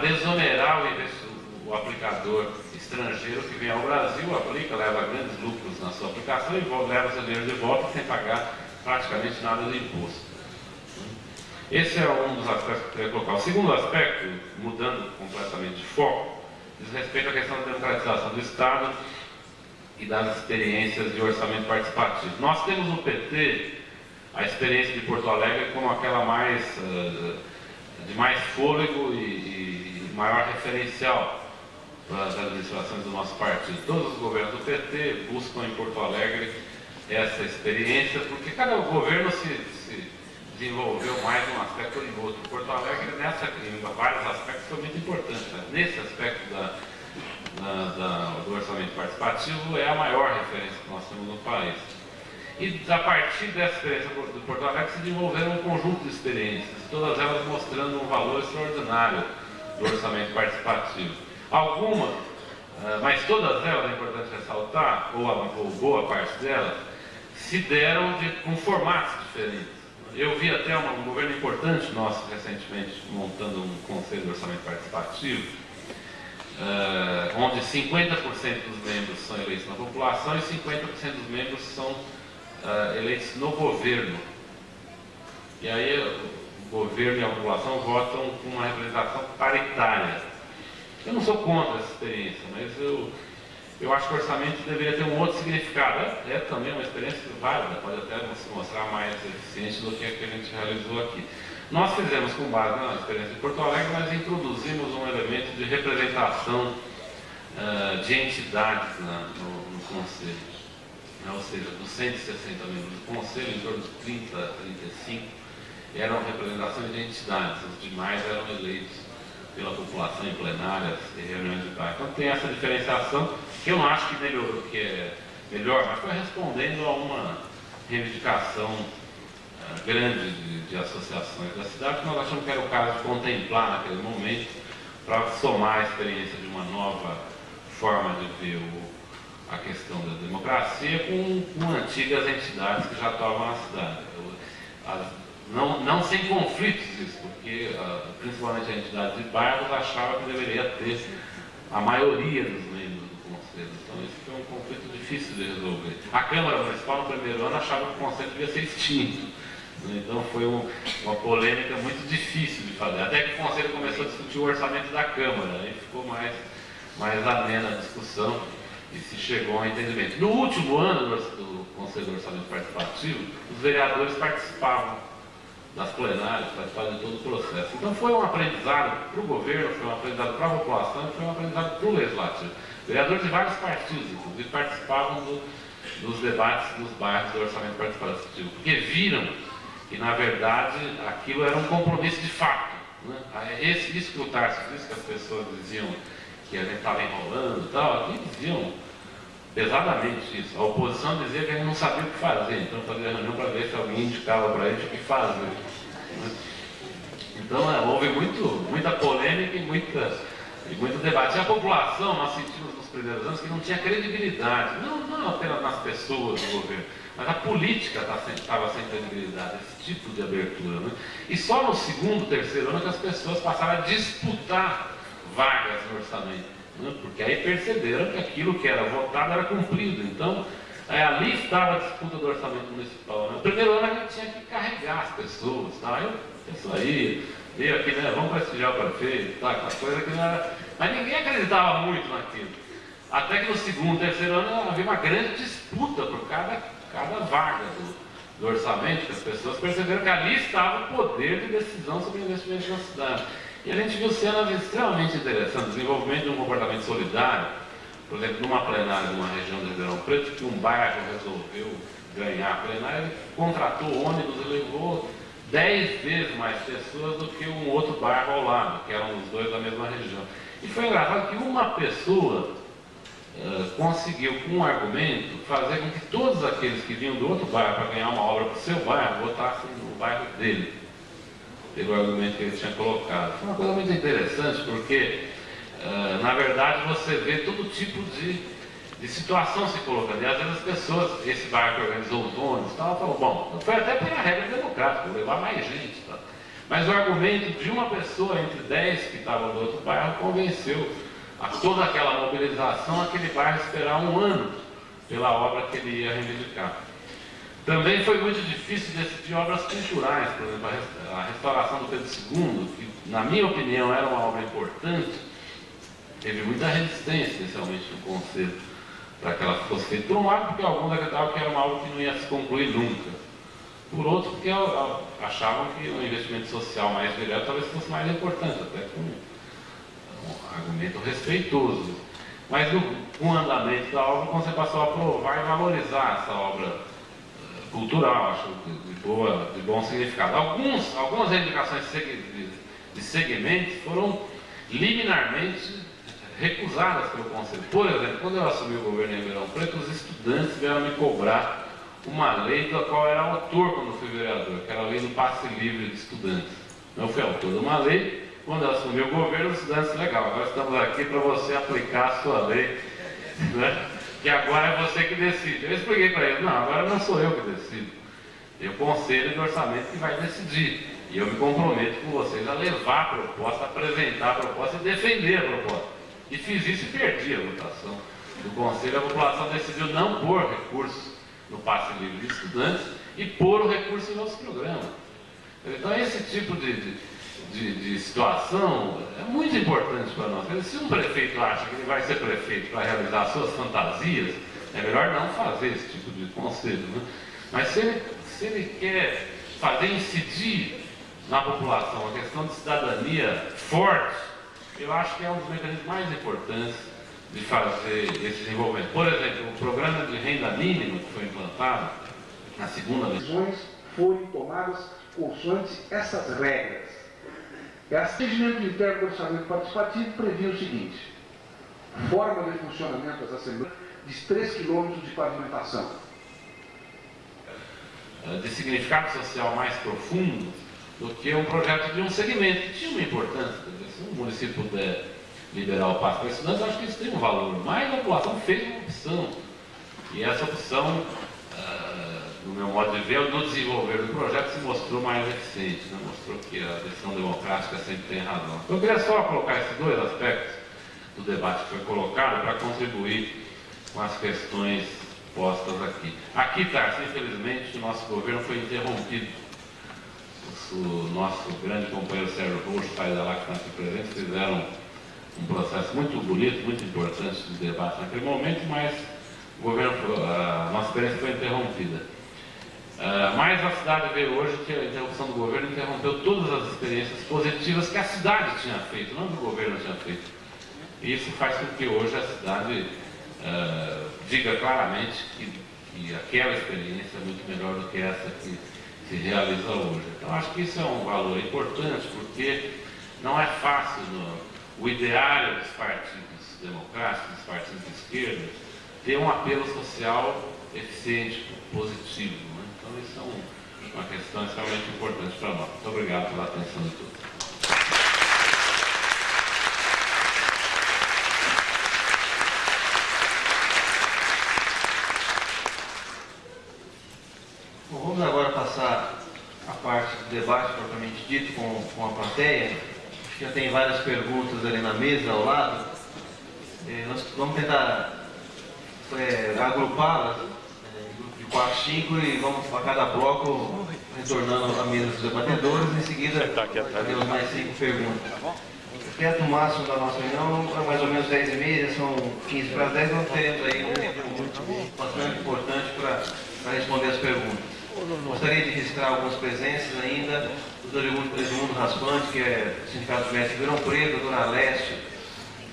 desonerar o, o, aplicador estrangeiro que vem ao Brasil, aplica, leva grandes lucros na sua aplicação e leva seu dinheiro de volta sem pagar praticamente nada de imposto. Esse é um dos aspectos que eu queria colocar. O segundo aspecto, mudando completamente de foco, diz respeito à questão da democratização do Estado e das experiências de orçamento participativo. Nós temos no PT a experiência de Porto Alegre como aquela mais uh, de mais fôlego e, e maior referencial para as administrações do nosso partido. Todos os governos do PT buscam em Porto Alegre essa experiência, porque cada governo se, se desenvolveu mais um aspecto ou em outro. Porto Alegre, nessa, em vários aspectos, foi muito importante. Né? Nesse aspecto da, da, da, do orçamento participativo, é a maior referência que nós temos no país. E a partir dessa experiência do Porto Alegre se desenvolveram um conjunto de experiências, todas elas mostrando um valor extraordinário do orçamento participativo. Algumas, ah, mas todas elas, é importante ressaltar, ou, ou boa parte delas, se deram de, com formatos diferentes. Eu vi até uma, um governo importante nosso recentemente montando um conselho de orçamento participativo, uh, onde 50% dos membros são eleitos na população e 50% dos membros são uh, eleitos no governo. E aí governo e a população votam com uma representação paritária. Eu não sou contra essa experiência, mas eu, eu acho que o orçamento deveria ter um outro significado. É, é também uma experiência válida, pode até se mostrar mais eficiente do que a que a gente realizou aqui. Nós fizemos com base na experiência de Porto Alegre, nós introduzimos um elemento de representação uh, de entidades na, no, no Conselho né, ou seja, dos 160 membros do Conselho, em torno de 30, 35 eram representações de entidades, os demais eram eleitos pela população em plenárias e reuniões de bairro. Então tem essa diferenciação, que eu não acho que, melhorou, que é melhor, mas foi respondendo a uma reivindicação uh, grande de, de, associações da cidade, que nós achamos que era o caso de contemplar naquele momento, para somar a experiência de uma nova forma de ver o a questão da democracia com, com antigas entidades que já estavam na cidade. As, não, não sem conflitos isso, porque principalmente a entidade de bairros achava que deveria ter a maioria dos membros do Conselho. Então isso foi um conflito difícil de resolver. A Câmara Municipal no primeiro ano achava que o Conselho devia ser extinto. Então foi um, uma polêmica muito difícil de fazer. Até que o Conselho começou a discutir o orçamento da Câmara, aí ficou mais, mais amena a discussão e se chegou a um entendimento. No último ano do Conselho de Orçamento Participativo, os vereadores participavam das plenárias, participavam de todo o processo. Então foi um aprendizado para o governo, foi um aprendizado para a população, foi um aprendizado para o legislativo. Vereadores de vários partidos, inclusive, participavam do, dos debates dos bairros do orçamento participativo, porque viram que, na verdade, aquilo era um compromisso de fato. Né? Esse, isso que o Tarso disse, que as pessoas diziam que a gente estava enrolando e tal, aqui diziam pesadamente isso. A oposição dizia que gente não sabia o que fazer, então fazia reunião para ver se alguém indicava para gente o que fazer. Então é, houve muito, muita polêmica e, muita, e muito debate. E a população, nós sentimos nos primeiros anos que não tinha credibilidade, não, não apenas nas pessoas do governo, mas a política estava tá sem credibilidade, esse tipo de abertura. Né? E só no segundo, terceiro ano que as pessoas passaram a disputar vagas no orçamento, né? porque aí perceberam que aquilo que era votado era cumprido. Então, é, ali estava a disputa do orçamento municipal. Né? No primeiro ano a gente tinha que carregar as pessoas, tá? eu, isso aí, veio aqui, né? vamos prestigiar o prefeito, tá? aquela coisa que não era... Mas ninguém acreditava muito naquilo. Até que no segundo, terceiro ano havia uma grande disputa por cada, cada vaga do, do orçamento, que as pessoas perceberam que ali estava o poder de decisão sobre investimento na cidade. E a gente viu cenas extremamente interessantes, desenvolvimento de um comportamento solidário, por exemplo, numa plenária de uma região de Ribeirão Preto, que um bairro resolveu ganhar a plenária, ele contratou ônibus e levou dez vezes mais pessoas do que um outro bairro ao lado, que eram os dois da mesma região. E foi engraçado que uma pessoa uh, conseguiu, com um argumento, fazer com que todos aqueles que vinham do outro bairro para ganhar uma obra para o seu bairro, votassem no bairro dele pelo argumento que ele tinha colocado. Foi uma coisa muito interessante, porque, uh, na verdade, você vê todo tipo de, de situação se colocando. E às vezes as pessoas, esse bairro que organizou os ônibus, tal, falou, bom, foi até pela regra democrática, levar mais gente. Tá? Mas o argumento de uma pessoa entre dez que estavam do outro bairro convenceu a toda aquela mobilização, aquele bairro esperar um ano pela obra que ele ia reivindicar. Também foi muito difícil decidir obras culturais, por exemplo, a restauração do Pedro II, que, na minha opinião, era uma obra importante, teve muita resistência, especialmente no Conselho, para que ela fosse feita. Por um lado, porque alguns acreditavam que era uma obra que não ia se concluir nunca. Por outro, porque achavam que o investimento social mais direto talvez fosse mais importante, até com um argumento respeitoso. Mas com o andamento da obra, você passou a aprovar e valorizar essa obra cultural, acho, de, boa, de bom significado. Alguns, algumas reivindicações de, segmentos foram liminarmente recusadas pelo Conselho. Por exemplo, quando eu assumi o governo em Ribeirão Preto, os estudantes vieram me cobrar uma lei da qual era autor quando fui vereador, que era a lei do passe livre de estudantes. Eu fui autor de uma lei, quando eu assumi o governo, os estudantes, legal, agora estamos aqui para você aplicar a sua lei, né? Que agora é você que decide. Eu expliquei para eles, não, agora não sou eu que decido. É o conselho de orçamento que vai decidir. E eu me comprometo com vocês a levar a proposta, apresentar a proposta e defender a proposta. E fiz isso e perdi a votação do Conselho. A população decidiu não pôr recurso no passe livre de estudantes e pôr o recurso em outros programas. Então, esse tipo de, de, de situação é muito importante para nós. Se um prefeito acha que ele vai ser prefeito para realizar suas fantasias, é melhor não fazer esse tipo de conselho. Né? Mas se ele, se ele quer fazer incidir na população a questão de cidadania forte, eu acho que é um dos mecanismos mais importantes de fazer esse desenvolvimento. Por exemplo, o programa de renda mínima que foi implantado na segunda foram tomadas consoante essas regras. O atendimento interno do orçamento participativo previa o seguinte: forma de funcionamento das assembleias de 3 quilômetros de pavimentação. De significado social mais profundo do que um projeto de um segmento que tinha uma importância se o município puder liberar o passo para estudantes, acho que isso tem um valor. Mas a população fez uma opção. E essa opção, no meu modo de ver, no desenvolver do projeto se mostrou mais eficiente. Né? Mostrou que a decisão democrática sempre tem razão. Então, eu queria só colocar esses dois aspectos do debate que foi colocado para contribuir com as questões postas aqui. Aqui, Tarso, infelizmente, o nosso governo foi interrompido o nosso grande companheiro Sérgio Roxo, pai da lá que está aqui presente, fizeram um processo muito bonito, muito importante de debate naquele momento, mas o governo, a nossa experiência foi interrompida. Uh, mas a cidade veio hoje que a interrupção do governo interrompeu todas as experiências positivas que a cidade tinha feito, não que o governo tinha feito. E isso faz com que hoje a cidade uh, diga claramente que, que aquela experiência é muito melhor do que essa que se realiza hoje. Então, acho que isso é um valor importante, porque não é fácil no, o ideário dos partidos democráticos, dos partidos de esquerda, ter um apelo social eficiente, positivo. Um, uma questão extremamente importante para nós. Muito obrigado pela atenção de todos. vamos agora passar a parte do debate propriamente dito com, com a plateia. Acho que já tem várias perguntas ali na mesa ao lado. É, nós vamos tentar é, agrupá-las é, em grupo de 4, 5 e vamos para cada bloco retornando à mesa dos debatedores. Em seguida, teremos mais 5 perguntas. O teto máximo da nossa reunião é mais ou menos 10 e meia, são 15 para 10, nós teremos aí um tempo bastante importante para responder as perguntas. Gostaria de registrar algumas presenças ainda, o Dr. Edmundo Raspante, que é Sindicato Médico de Ribeirão Preto, a Dona Leste,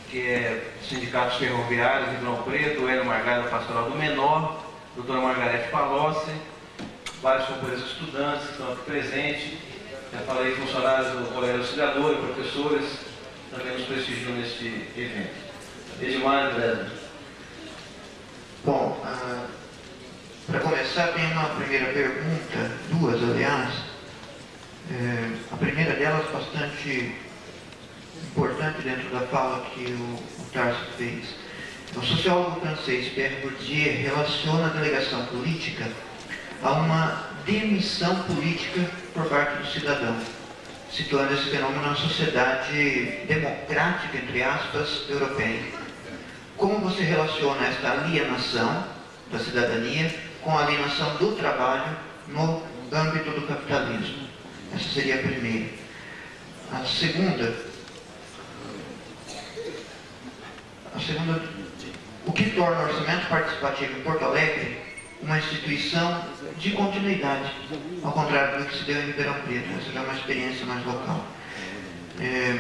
que é Sindicatos Ferroviários de Ribeirão Preto, o Hélio Margarida Pastoral do Menor, a doutora Margarete Palocci, vários companheiros estudantes que estão aqui presentes, já falei funcionários do Colégio Auxiliador e professores, também nos prestigiam neste evento. Edmar André. Bom, uh... Para começar, tem uma primeira pergunta, duas aliás. É, a primeira delas bastante importante dentro da fala que o, o Tarso fez. O sociólogo francês Pierre Bourdieu relaciona a delegação política a uma demissão política por parte do cidadão. situando esse fenômeno na sociedade democrática, entre aspas, europeia. Como você relaciona esta alienação da cidadania com a alienação do trabalho no âmbito do capitalismo? Essa seria a primeira. A segunda, a segunda, o que torna o orçamento participativo em Porto Alegre uma instituição de continuidade, ao contrário do que se deu em Ribeirão Preto. Essa já é uma experiência mais local. É,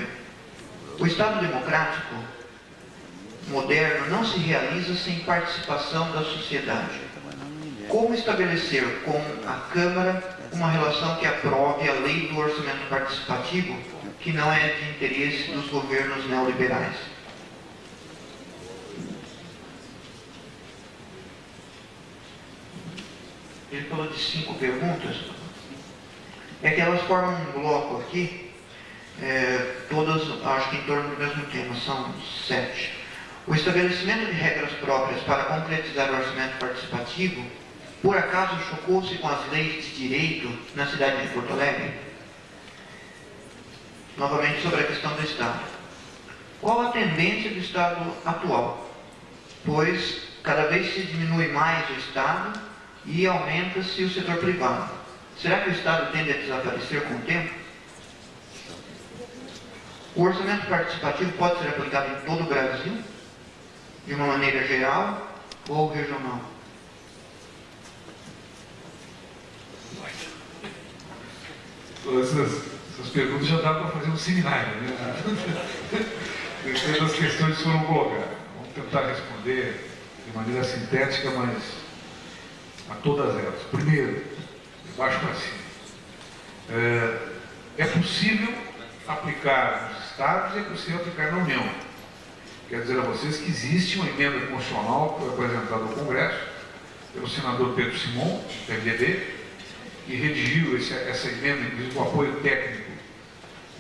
o Estado democrático moderno não se realiza sem participação da sociedade. Como estabelecer com a Câmara uma relação que aprove a lei do orçamento participativo, que não é de interesse dos governos neoliberais? Ele falou de cinco perguntas, é que elas formam um bloco aqui, é, todas acho que em torno do mesmo tema, são sete. O estabelecimento de regras próprias para concretizar o orçamento participativo, por acaso chocou-se com as leis de direito na cidade de Porto Alegre? Novamente sobre a questão do Estado. Qual a tendência do Estado atual? Pois cada vez se diminui mais o Estado e aumenta-se o setor privado. Será que o Estado tende a desaparecer com o tempo? O orçamento participativo pode ser aplicado em todo o Brasil, de uma maneira geral ou regional? Essas, essas perguntas já dá para fazer um seminário, né? Depois as questões foram colocadas. Vamos tentar responder de maneira sintética, mas a todas elas. Primeiro, de baixo para cima. É, possível aplicar nos estados e é possível aplicar na União. Quero dizer a vocês que existe uma emenda constitucional apresentada ao Congresso pelo senador Pedro Simon, do MDB, que redigiu esse, essa emenda, inclusive com apoio técnico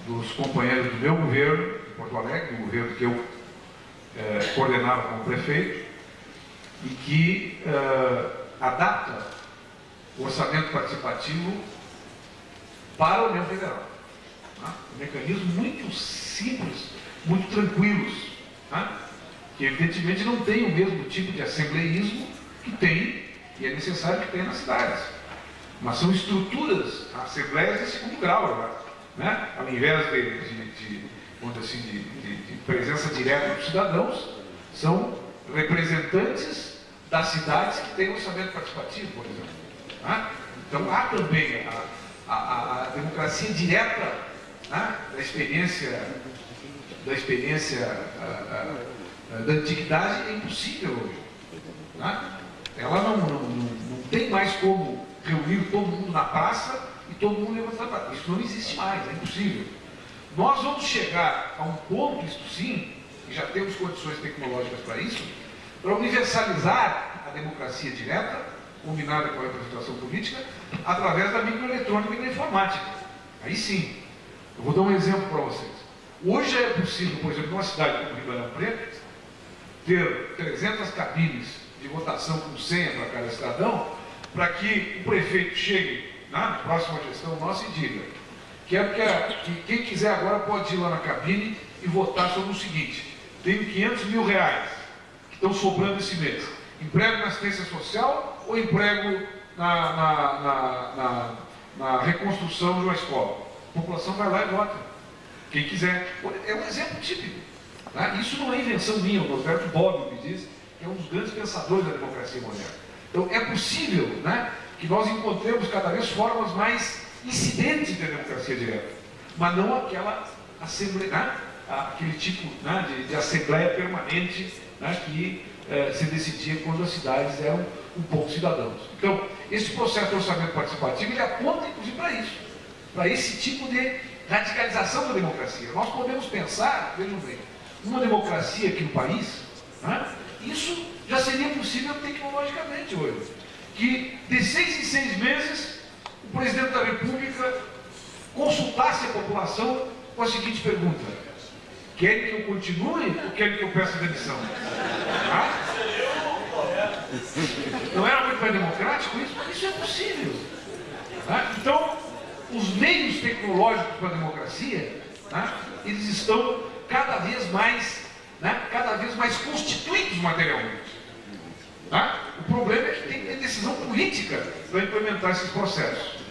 dos companheiros do meu governo, de Porto Alegre, do governo que eu é, coordenava como prefeito, e que é, adapta o orçamento participativo para a União Federal. Tá? Um mecanismo muito simples, muito tranquilos, tá? que evidentemente não tem o mesmo tipo de assembleísmo que tem e é necessário que tenha nas cidades. Mas são estruturas, assembleias de segundo grau, né? ao invés de, de, de, assim, de, de presença direta dos cidadãos, são representantes das cidades que têm orçamento participativo, por exemplo. Né? Então há também a, a, a democracia direta né? da experiência, da experiência a, da antiguidade é impossível hoje. Né? Ela não, não, não, não, tem mais como reunir todo mundo na praça e todo mundo levantar a praça. Isso não existe mais, é impossível. Nós vamos chegar a um ponto, isto sim, e já temos condições tecnológicas para isso, para universalizar a democracia direta, combinada com a representação política, através da microeletrônica e da informática. Aí sim. Eu vou dar um exemplo para vocês. Hoje é possível, por exemplo, numa cidade como Ribeirão Preto, ter 300 cabines de votação com senha para cada cidadão, para que o prefeito chegue na próxima gestão nossa e diga quero que, a, que quem quiser agora pode ir lá na cabine e votar sobre o seguinte, tenho 500 mil reais, estão sobrando esse mês? Emprego na assistência social ou emprego na, na, na, na, reconstrução de uma escola? A população vai lá e vota. Quem quiser. É um exemplo típico. Né? Isso não é invenção minha, o Norberto Bobbio me diz, que é um dos grandes pensadores da democracia moderna. Então é possível né, que nós encontremos cada vez formas mais incidentes de democracia direta, mas não aquela assembleia, né, aquele tipo né, de, de assembleia permanente né, que eh, se decidia quando as cidades eram um pouco cidadãos. Então, esse processo de orçamento participativo ele aponta inclusive para isso, para esse tipo de radicalização da democracia. Nós podemos pensar, vejam bem, uma democracia aqui no país, né, isso já seria possível tecnologicamente hoje. Que de seis em seis meses o presidente da República consultasse a população com a seguinte pergunta: Querem que eu continue ou querem que eu peça demissão? Não era muito mais democrático isso? Isso é possível. Então, os meios tecnológicos para a democracia, eles estão cada vez mais, né, cada vez mais constituídos materialmente. O problema é que tem que ter decisão política para implementar esses processos.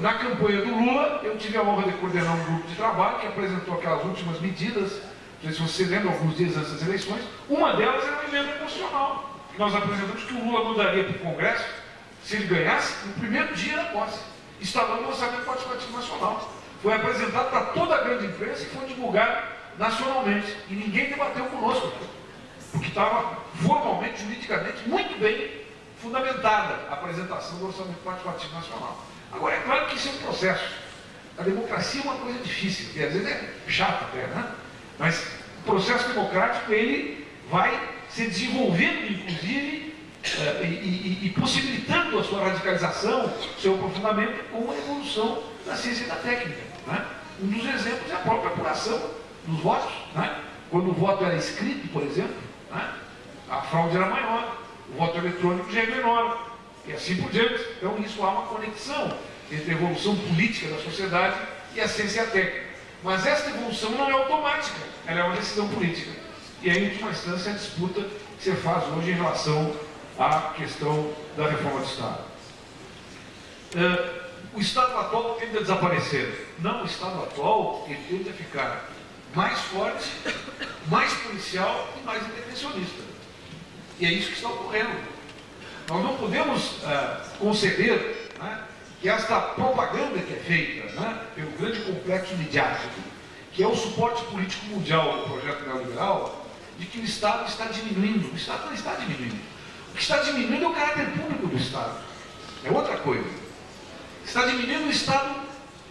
Na campanha do Lula, eu tive a honra de coordenar um grupo de trabalho que apresentou aquelas últimas medidas, não sei se você lembra, alguns dias antes das eleições, uma delas era uma emenda constitucional, nós apresentamos que o Lula mudaria para o Congresso, se ele ganhasse, no primeiro dia da posse, instalando o orçamento participativo nacional. Foi apresentado para toda a grande imprensa e foi divulgado nacionalmente. E ninguém debateu conosco, porque estava formalmente, juridicamente, muito bem fundamentada a apresentação do orçamento participativo nacional. Agora, é claro que isso é um processo. A democracia é uma coisa difícil, que às vezes é chata até, né? Mas o processo democrático, ele vai se desenvolvendo, inclusive, uh, e, e, e, possibilitando a sua radicalização, seu aprofundamento com a evolução da ciência e da técnica. Né? Um dos exemplos é a própria apuração dos votos. Né? Quando o voto era escrito, por exemplo, né? a fraude era maior, o voto eletrônico já é menor, e assim por diante. Então, isso há uma conexão entre a evolução política da sociedade e a ciência técnica. Mas essa evolução não é automática, ela é uma decisão política. E aí, em última instância, a disputa que você faz hoje em relação à questão da reforma do Estado. Uh, o Estado atual tende a desaparecer. Não, o Estado atual ele tende a ficar mais forte, mais policial e mais intervencionista. E é isso que está ocorrendo. Nós não podemos uh, conceder né, que esta propaganda que é feita né, pelo grande complexo midiático, que é o suporte político mundial do projeto neoliberal, de que o Estado está diminuindo. O Estado não está diminuindo. O que está diminuindo é o caráter público do Estado. É outra coisa. Está diminuindo o Estado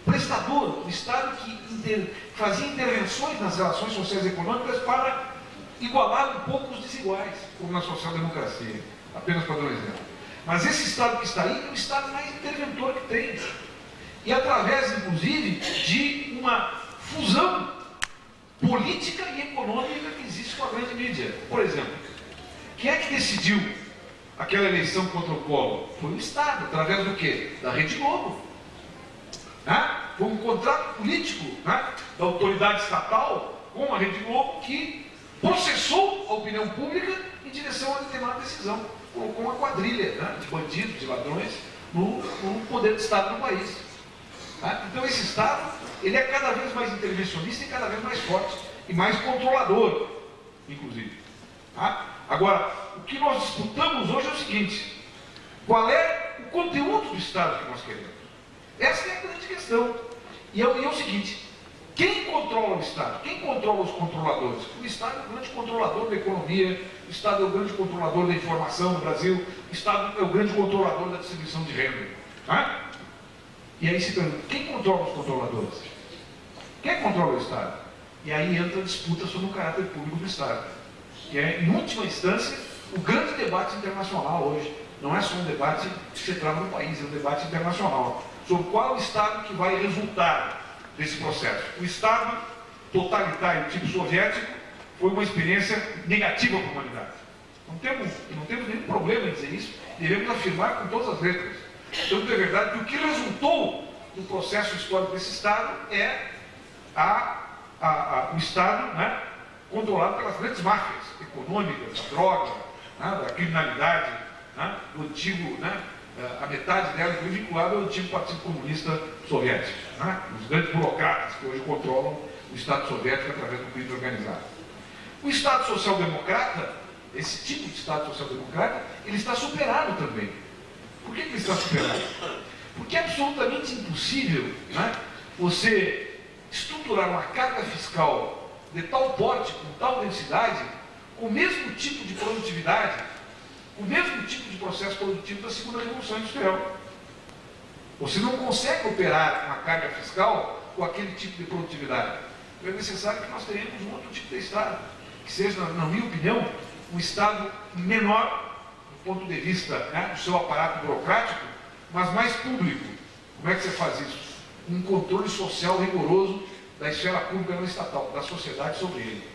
prestador, o Estado que inter, fazia intervenções nas relações sociais e econômicas para igualar um pouco os desiguais, como na social-democracia. Apenas para dar um exemplo. Mas esse Estado que está aí é o Estado mais interventor que tem. E através, inclusive, de uma fusão política e econômica que existe com a grande mídia. Por exemplo, quem é que decidiu aquela eleição contra o Collor? Foi o Estado, através do quê? Da Rede Globo. Né? Foi um contrato político né? da autoridade estatal com a Rede Globo que processou a opinião pública em direção a determinada decisão. Colocou uma quadrilha né? de bandidos, de ladrões, no, no poder do Estado no país. Tá? Então esse Estado, ele é cada vez mais intervencionista e cada vez mais forte e mais controlador, inclusive. Tá? Agora, o que nós disputamos hoje é o seguinte, qual é o conteúdo do Estado que nós queremos? Essa é a grande questão. E é, e é o seguinte, quem controla o Estado? Quem controla os controladores? O Estado é o grande controlador da economia, o Estado é o grande controlador da informação no Brasil, o Estado é o grande controlador da distribuição de renda. Tá? E aí se pergunta, quem controla os controladores? Quem controla o Estado? E aí entra a disputa sobre o caráter público do Estado, que é, em última instância, o grande debate internacional hoje. Não é só um debate que se trava no país, é um debate internacional. Sobre qual Estado que vai resultar desse processo. O Estado totalitário tipo soviético foi uma experiência negativa para a humanidade. Não temos, não temos nenhum problema em dizer isso, devemos afirmar com todas as letras. Tanto é verdade que o que resultou do processo histórico desse Estado é a, a, a, o Estado né, controlado pelas grandes máfias econômicas, da droga, né, da criminalidade, né, do antigo, né, a metade dela foi vinculada ao antigo Partido Comunista Soviético, né, os grandes burocratas que hoje controlam o Estado Soviético através do crime organizado. O Estado Social-Democrata, esse tipo de Estado Social-Democrata, ele está superado também. Por que, ele está superado? Porque é absolutamente impossível né, você estruturar uma carga fiscal de tal porte, com tal densidade, com o mesmo tipo de produtividade, o mesmo tipo de processo produtivo da segunda revolução industrial. Você não consegue operar uma carga fiscal com aquele tipo de produtividade. Então é necessário que nós tenhamos um outro tipo de Estado, que seja, na minha opinião, um Estado menor ponto de vista né, do seu aparato burocrático, mas mais público. Como é que você faz isso? Um controle social rigoroso da esfera pública não estatal, da sociedade sobre ele.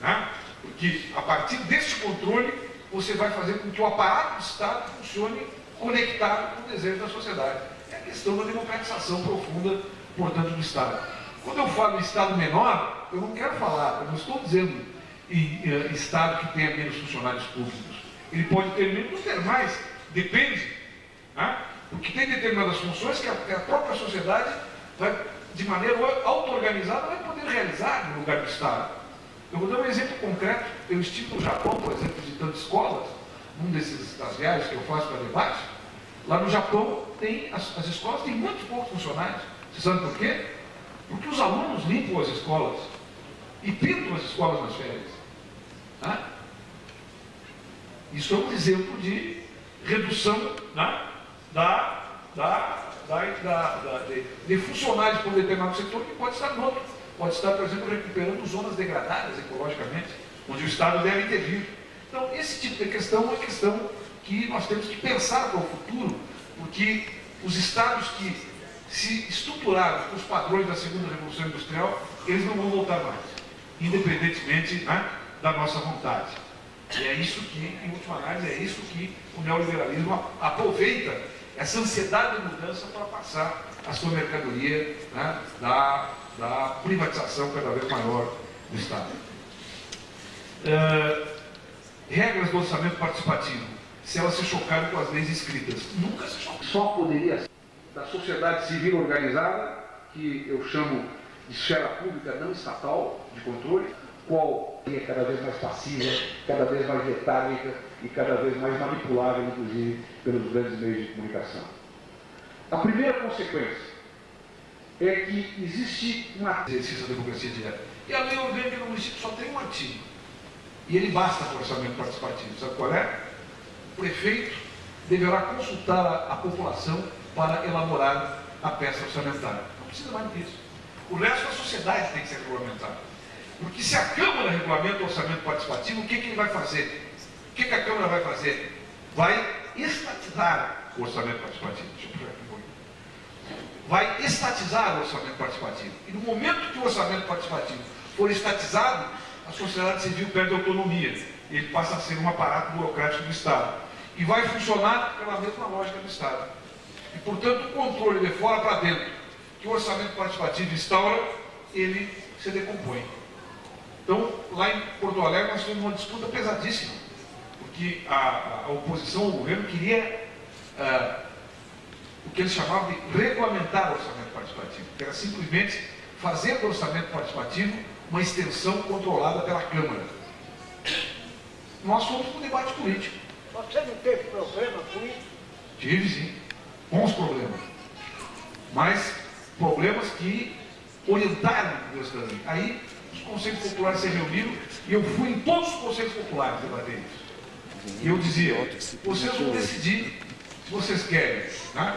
Né? Porque a partir deste controle, você vai fazer com que o aparato do Estado funcione conectado com o desejo da sociedade. É a questão da democratização profunda, portanto, do Estado. Quando eu falo Estado menor, eu não quero falar, eu não estou dizendo em, em Estado que tenha menos funcionários públicos. Ele pode ter menos, ter mais, depende. Né? Porque tem determinadas funções que a, que a própria sociedade vai, de maneira auto-organizada, vai poder realizar no lugar do Estado. Eu vou dar um exemplo concreto. Eu estive no Japão, por exemplo, visitando escolas, num desses das viagens que eu faço para debate. Lá no Japão, tem, as, as escolas têm muito poucos funcionários. Você sabe por quê? Porque os alunos limpam as escolas e pintam as escolas nas férias. Né? Isso é um exemplo de redução né? da, da, da, da de, de, funcionários por determinado setor que pode estar no outro. Pode estar, por exemplo, recuperando zonas degradadas ecologicamente, onde o Estado deve intervir. Então, esse tipo de questão é uma questão que nós temos que pensar para o futuro, porque os Estados que se estruturaram com os padrões da segunda revolução industrial, eles não vão voltar mais, independentemente né, da nossa vontade. E é isso que, em última análise, é isso que o neoliberalismo aproveita, essa ansiedade de mudança para passar a sua mercadoria né, da, da privatização cada vez maior do Estado. Uh, regras do orçamento participativo, se elas se chocarem com as leis escritas. Nunca se chocaram. Só poderia da sociedade civil organizada, que eu chamo de esfera pública não estatal de controle, qual é cada vez mais passiva, cada vez mais letárgica e cada vez mais manipulável, inclusive, pelos grandes meios de comunicação. A primeira consequência é que existe uma exercício da democracia direta. E a lei orgânica do município só tem um artigo. E ele basta para o orçamento participativo. Sabe qual é? O prefeito deverá consultar a população para elaborar a peça orçamentária. Não precisa mais disso. O resto da sociedade tem que ser regulamentado. Porque se a Câmara regulamenta o orçamento participativo, o que, que ele vai fazer? O que, que a Câmara vai fazer? Vai estatizar o orçamento participativo. Deixa eu aqui. Vai estatizar o orçamento participativo. E no momento que o orçamento participativo for estatizado, a sociedade civil perde autonomia. Ele passa a ser um aparato burocrático do Estado. E vai funcionar pela mesma lógica do Estado. E, portanto, o controle de fora para dentro, que o orçamento participativo instaura, ele se decompõe. Então, lá em Porto Alegre, nós tivemos uma disputa pesadíssima, porque a, a oposição ao governo queria uh, o que eles chamavam de regulamentar o orçamento participativo, que era simplesmente fazer do orçamento participativo uma extensão controlada pela Câmara. Nós fomos para o debate político. Você não teve problema com isso? Tive sim bons problemas, mas problemas que orientaram o cidadania. Aí os conselhos populares se reuniram e eu fui em todos os conselhos populares debater isso. E eu dizia, vocês vão decidir se vocês querem né,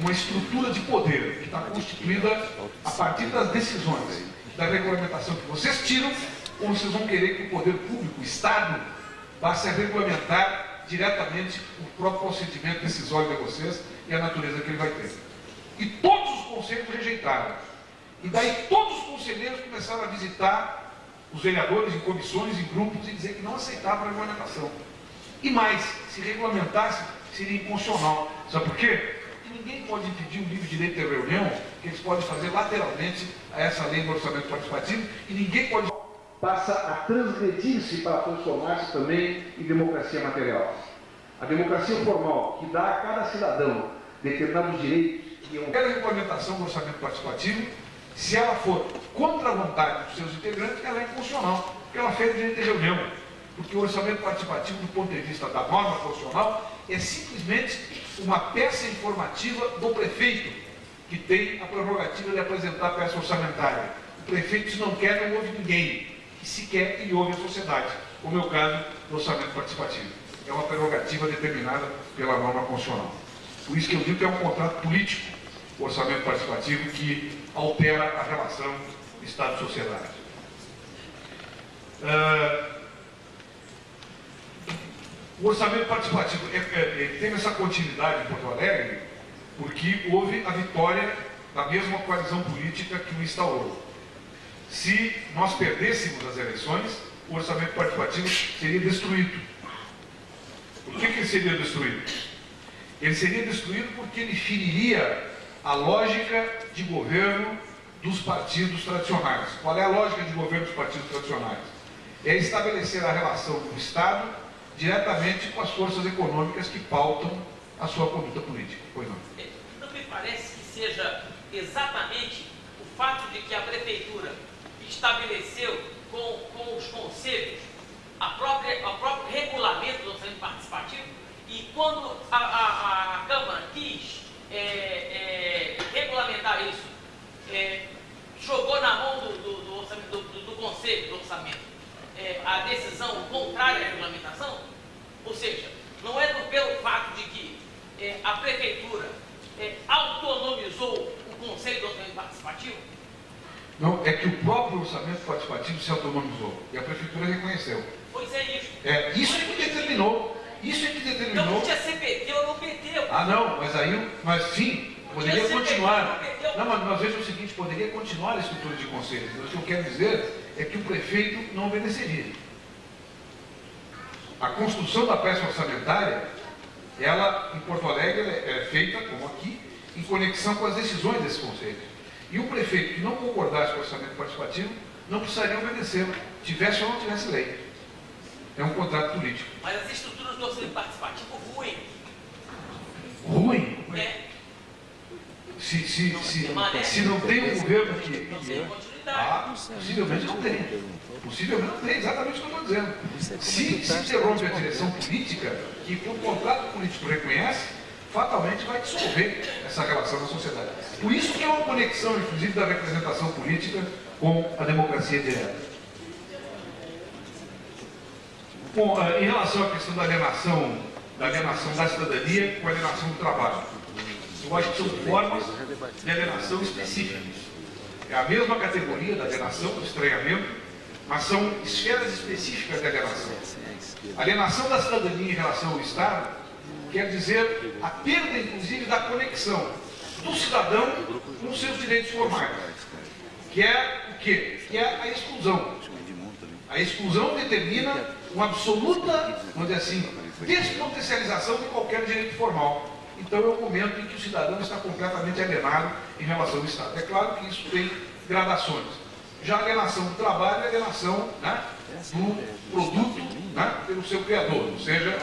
uma estrutura de poder que está constituída a partir das decisões da regulamentação que vocês tiram, ou vocês vão querer que o poder público, o Estado, passe a regulamentar diretamente o próprio procedimento decisório de vocês e a natureza que ele vai ter. E todos os conselhos rejeitaram. E daí todos os conselheiros começaram a visitar os vereadores em comissões, em grupos, e dizer que não aceitavam a regulamentação. E mais, se regulamentasse, seria inconstitucional. Sabe por quê? Porque ninguém pode impedir um livre direito de reunião, que eles podem fazer lateralmente a essa lei do orçamento participativo, e ninguém pode. Passa a transgredir-se para transformar-se também em democracia material. A democracia formal, que dá a cada cidadão determinados direitos que é Qualquer regulamentação do orçamento participativo, se ela for contra a vontade dos seus integrantes, ela é inconstitucional, porque ela fez direito de reunião. Porque o orçamento participativo, do ponto de vista da norma constitucional, é simplesmente uma peça informativa do prefeito, que tem a prerrogativa de apresentar a peça orçamentária. O prefeito, não quer, não ouve ninguém. E se quer, ele ouve a sociedade, o caso do orçamento participativo. É uma prerrogativa determinada pela norma constitucional. Por isso que eu digo que é um contrato político, o orçamento participativo, que altera a relação Estado-sociedade. Uh, o orçamento participativo é, é, é, teve essa continuidade em Porto Alegre porque houve a vitória da mesma coalizão política que o instaurou. Se nós perdêssemos as eleições, o orçamento participativo seria destruído. Por que, que ele seria destruído? Ele seria destruído porque ele feriria a lógica de governo dos partidos tradicionais. Qual é a lógica de governo dos partidos tradicionais? É estabelecer a relação do Estado diretamente com as forças econômicas que pautam a sua conduta política. Pois não. Não me parece que seja exatamente o fato de que a Prefeitura estabeleceu com, com os conselhos a própria, o próprio regulamento do orçamento participativo e quando a, a, a Câmara quis é, é, regulamentar isso, é, jogou na mão do, do, do, orçamento, do, do Conselho do Orçamento é, a decisão contrária à regulamentação, ou seja, não é pelo fato de que é, a Prefeitura é, autonomizou o Conselho do Orçamento Participativo, não, é que o próprio orçamento participativo se autonomizou e a prefeitura reconheceu. Pois é isso. É, isso é que determinou. Isso é que determinou. Então não tinha CPT ou não PT. Ah, não, mas aí, mas sim, poderia continuar. Não, mas, mas veja o seguinte, poderia continuar a estrutura de conselhos. O que eu quero dizer é que o prefeito não obedeceria. A construção da peça orçamentária, ela, em Porto Alegre, é feita, como aqui, em conexão com as decisões desse conselho. E o prefeito que não concordasse com o orçamento participativo não precisaria obedecer, tivesse ou não tivesse lei. É um contrato político. Mas as estruturas do orçamento participativo ruim. Ruim? É. Se, se, se, se não tem um governo que. Não tem Ah, possivelmente não tem. Possivelmente não tem, exatamente o que eu estou dizendo. Se se interrompe a direção política, que o contrato político reconhece, fatalmente vai dissolver essa relação na sociedade. Por isso que é uma conexão, inclusive, da representação política com a democracia direta. Bom, eh, em relação à questão da alienação, da alienação da cidadania com a alienação do trabalho, eu acho que são formas de alienação específicas. É a mesma categoria da alienação, do estranhamento, mas são esferas específicas de alienação. A alienação da cidadania em relação ao Estado quer dizer a perda, inclusive, da conexão do cidadão com seus direitos formais, que é o quê? Que é a exclusão. A exclusão determina uma absoluta, vamos dizer assim, despotencialização de qualquer direito formal. Então é o momento em que o cidadão está completamente alienado em relação ao Estado. É claro que isso tem gradações. Já a alienação do trabalho é a alienação né, do produto né, pelo seu criador, ou seja,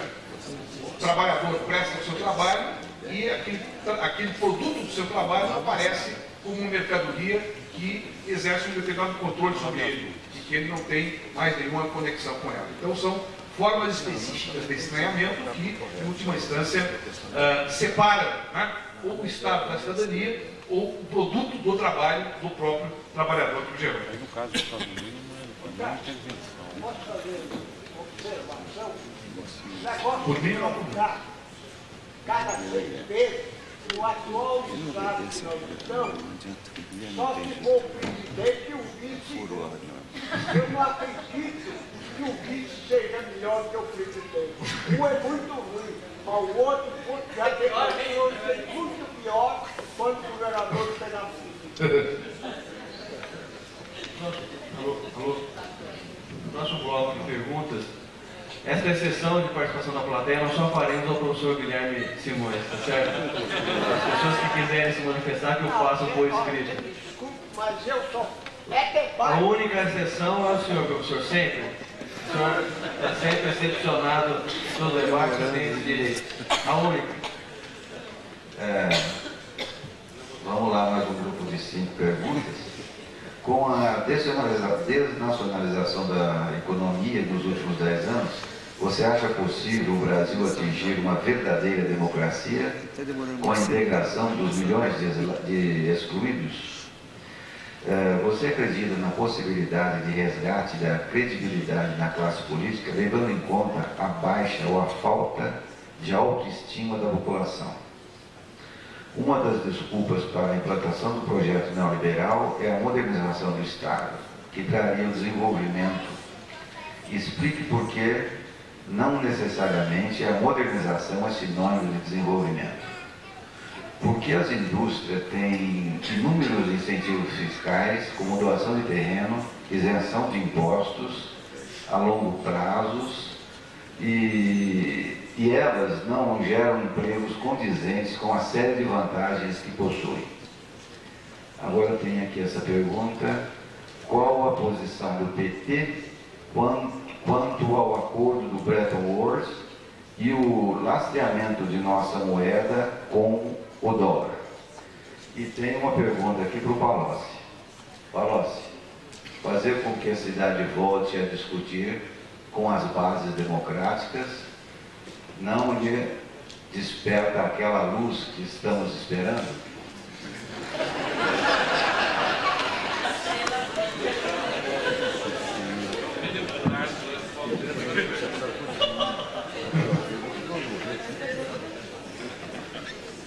o trabalhador presta o seu trabalho e aquele, aquele produto do seu trabalho aparece como uma mercadoria que exerce um determinado controle sobre ele e que ele não tem mais nenhuma conexão com ela. Então são formas específicas de estranhamento que, em última instância, uh, separam né, ou o Estado da cidadania ou o produto do trabalho do próprio trabalhador que o gerou. Aí, no caso do Estado mínimo, é uma intervenção. Posso fazer uma mim, não. Cada meses, o atual Estado que nós estamos, só for o presidente e o vice. Eu não acredito que o vice seja melhor que o presidente. Um é muito ruim, mas o outro já demonstrou ser muito pior quando o governador pega a Alô, alô. Próximo bloco de perguntas. Esta exceção de participação da plateia nós só faremos ao professor Guilherme Simões, tá certo? As pessoas que quiserem se manifestar, que eu faça por escrito. Desculpe, mas eu sou. É. A única exceção é o senhor, professor, sempre. O senhor é sempre excepcionado no debate tem esse direito. A única. É, vamos lá, mais um grupo de cinco perguntas. Com a desnacionaliza- desnacionalização da economia nos últimos dez anos, você acha possível o Brasil atingir uma verdadeira democracia com a integração dos milhões de excluídos? Eh, Você acredita na possibilidade de resgate da credibilidade na classe política, levando em conta a baixa ou a falta de autoestima da população? Uma das desculpas para a implantação do projeto neoliberal é a modernização do Estado, que traria o desenvolvimento. Explique por que não necessariamente a modernização é sinônimo de desenvolvimento. Porque as indústrias têm inúmeros incentivos fiscais, como doação de terreno, isenção de impostos a longo prazos e e elas não geram empregos condizentes com a série de vantagens que possuem. Agora tem aqui essa pergunta, qual a posição do PT quanto ao acordo do Bretton Woods e o lastreamento de nossa moeda com o dólar? E tem uma pergunta aqui para o Palocci. Palocci, fazer com que a cidade volte a discutir com as bases democráticas não lhe desperta aquela luz que estamos esperando?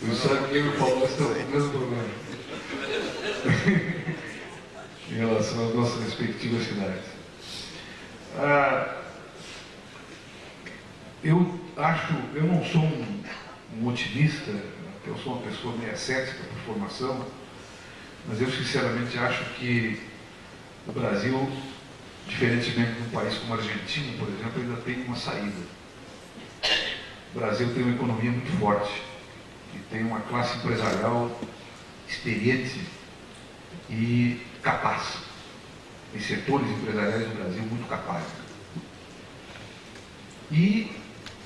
O sabe que eu e o Paulo estão com o mesmo problema. em relação às nossas respectivas cidades. Ah, eu acho, eu não sou um, um otimista, eu sou uma pessoa meio cética por formação, mas eu sinceramente acho que o Brasil, diferentemente de um país como a Argentina, por exemplo, ainda tem uma saída. O Brasil tem uma economia muito forte e tem uma classe empresarial experiente e capaz. Tem setores empresariais no Brasil muito capazes. E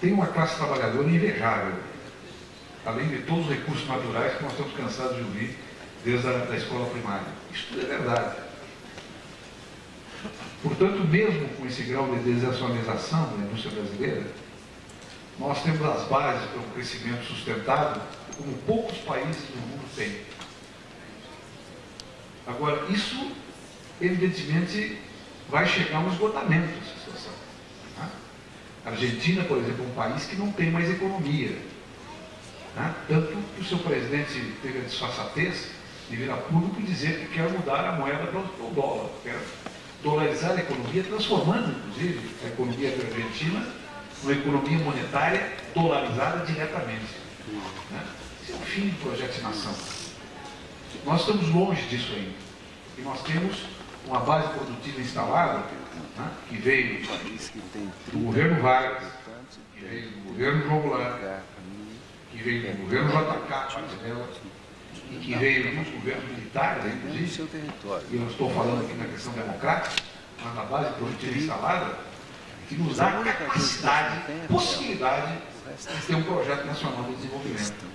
tem uma classe trabalhadora invejável, além de todos os recursos naturais que nós estamos cansados de ouvir desde a da escola primária. Isso tudo é verdade. Portanto, mesmo com esse grau de desacionalização da indústria brasileira, nós temos as bases para um crescimento sustentável como poucos países do mundo têm. Agora, isso, evidentemente, vai chegar a um esgotamento dessa situação. Tá? A Argentina, por exemplo, é um país que não tem mais economia. Tá? Tanto que o seu presidente teve a disfarçatez de vir a público e dizer que quer mudar a moeda para o dólar, quer dolarizar a economia, transformando, inclusive, a economia da Argentina numa economia monetária dolarizada diretamente. Né? Esse é o fim do projeto de nação. Nós estamos longe disso ainda. E nós temos uma base produtiva instalada, né, que veio do governo Vargas, que veio do governo João Goulart, que veio do governo JK, e que veio dos governos militares, inclusive, e eu estou falando aqui na questão democrática, mas na base produtiva instalada, que nos dá capacidade, possibilidade de ter um projeto nacional de desenvolvimento.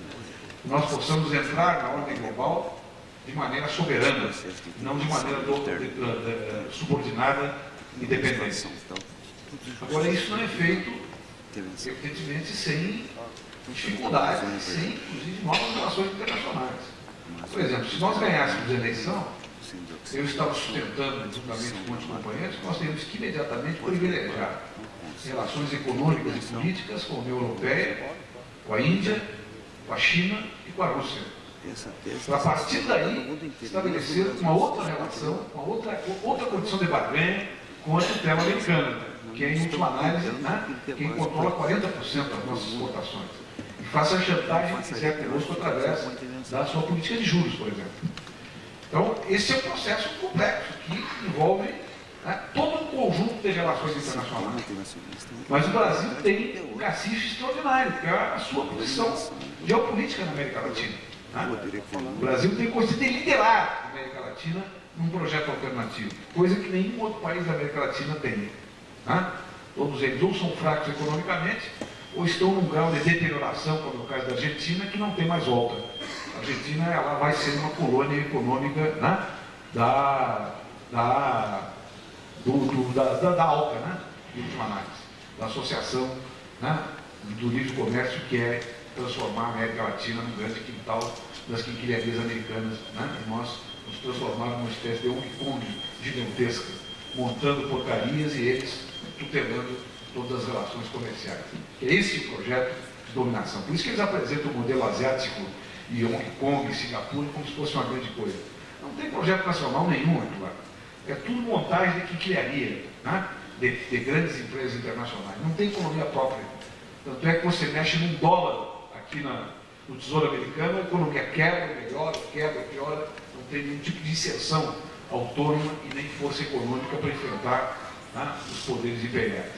Nós possamos entrar na ordem global de maneira soberana, não de maneira do, de, de, de, subordinada e dependente. Agora, isso não é feito, evidentemente, sem dificuldades, sem, inclusive, novas relações internacionais. Por exemplo, se nós ganhássemos a eleição, eu estava sustentando, juntamente com outros companheiros, que nós teríamos que imediatamente privilegiar relações econômicas e políticas com a União Europeia, com a Índia, com a China e com a Rússia. Para a partir daí estabelecer uma outra relação, uma outra, outra condição de barganha com a tutela americana, que é, em última análise, né, quem controla 40% das nossas exportações. E faça a chantagem que quiser conosco através da sua política de juros, por exemplo. Então, esse é um processo complexo que envolve né, todo um conjunto de relações internacionais. Mas o Brasil tem um cacife extraordinário, que é a sua posição geopolítica na América Latina. Né? O Brasil tem conseguido liderar a América Latina num projeto alternativo, coisa que nenhum outro país da América Latina tem. Né? Todos eles ou são fracos economicamente, ou estão num grau de deterioração, como é o caso da Argentina, que não tem mais volta. A Argentina ela vai ser uma colônia econômica né? da, da, do, do, da, da, da ALCA, né? de última análise, da Associação né? do Livre Comércio, que é transformar a América Latina num grande quintal das quinquilharias americanas. Né? E nós nos transformamos numa espécie de Hong gigantesca, montando porcarias e eles tutelando todas as relações comerciais. É esse o projeto de dominação. Por isso que eles apresentam o modelo asiático e Hong Kong, Singapura, como se fosse uma grande coisa. Não tem projeto nacional nenhum aqui lá. É tudo montagem de quinquilharia, né? de, de grandes empresas internacionais. Não tem economia própria. Tanto é que você mexe num dólar aqui na, no Tesouro Americano, a economia quebra, melhora, quebra, piora, não tem nenhum tipo de inserção autônoma e nem força econômica para enfrentar né, os poderes imperiais.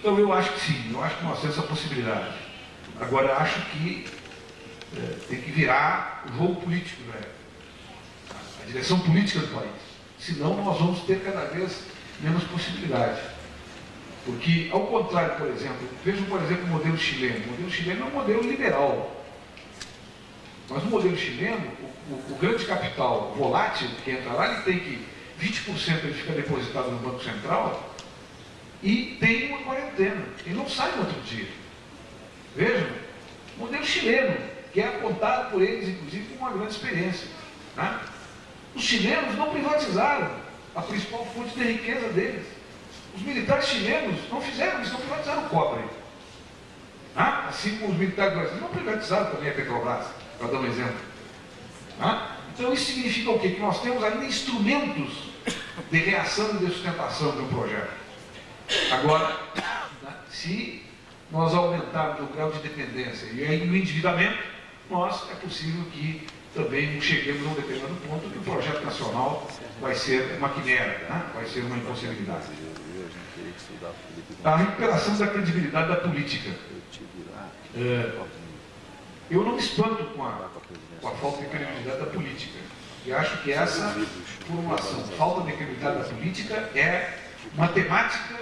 Então eu acho que sim, eu acho que nós temos essa possibilidade. Agora acho que é, tem que virar o jogo político, né? a direção política do país. Senão nós vamos ter cada vez menos possibilidade. Porque, ao contrário, por exemplo, vejam, por exemplo, o modelo chileno. O modelo chileno é um modelo liberal. Mas no modelo chileno, o, o, o grande capital volátil que entra lá, ele tem que 20% ele fica depositado no Banco Central e tem uma quarentena. Ele não sai no outro dia. Vejam, modelo chileno, que é apontado por eles, inclusive, como uma grande experiência. Né? Os chilenos não privatizaram a principal fonte de riqueza deles. Os militares chilenos não fizeram isso, não privatizaram o cobre. Né? Assim como os militares brasileiros não privatizaram também a Petrobras, para dar um exemplo. Né? Então isso significa o quê? Que nós temos ainda instrumentos de reação e de sustentação de um projeto. Agora, se nós aumentarmos o grau de dependência e o endividamento, nós é possível que também cheguemos a um determinado ponto que o projeto nacional vai ser uma quimera, né? vai ser uma impossibilidade. A recuperação da credibilidade da política. É, eu não me espanto com a, com a falta de credibilidade da política. E acho que essa formulação, falta de credibilidade da política, é uma temática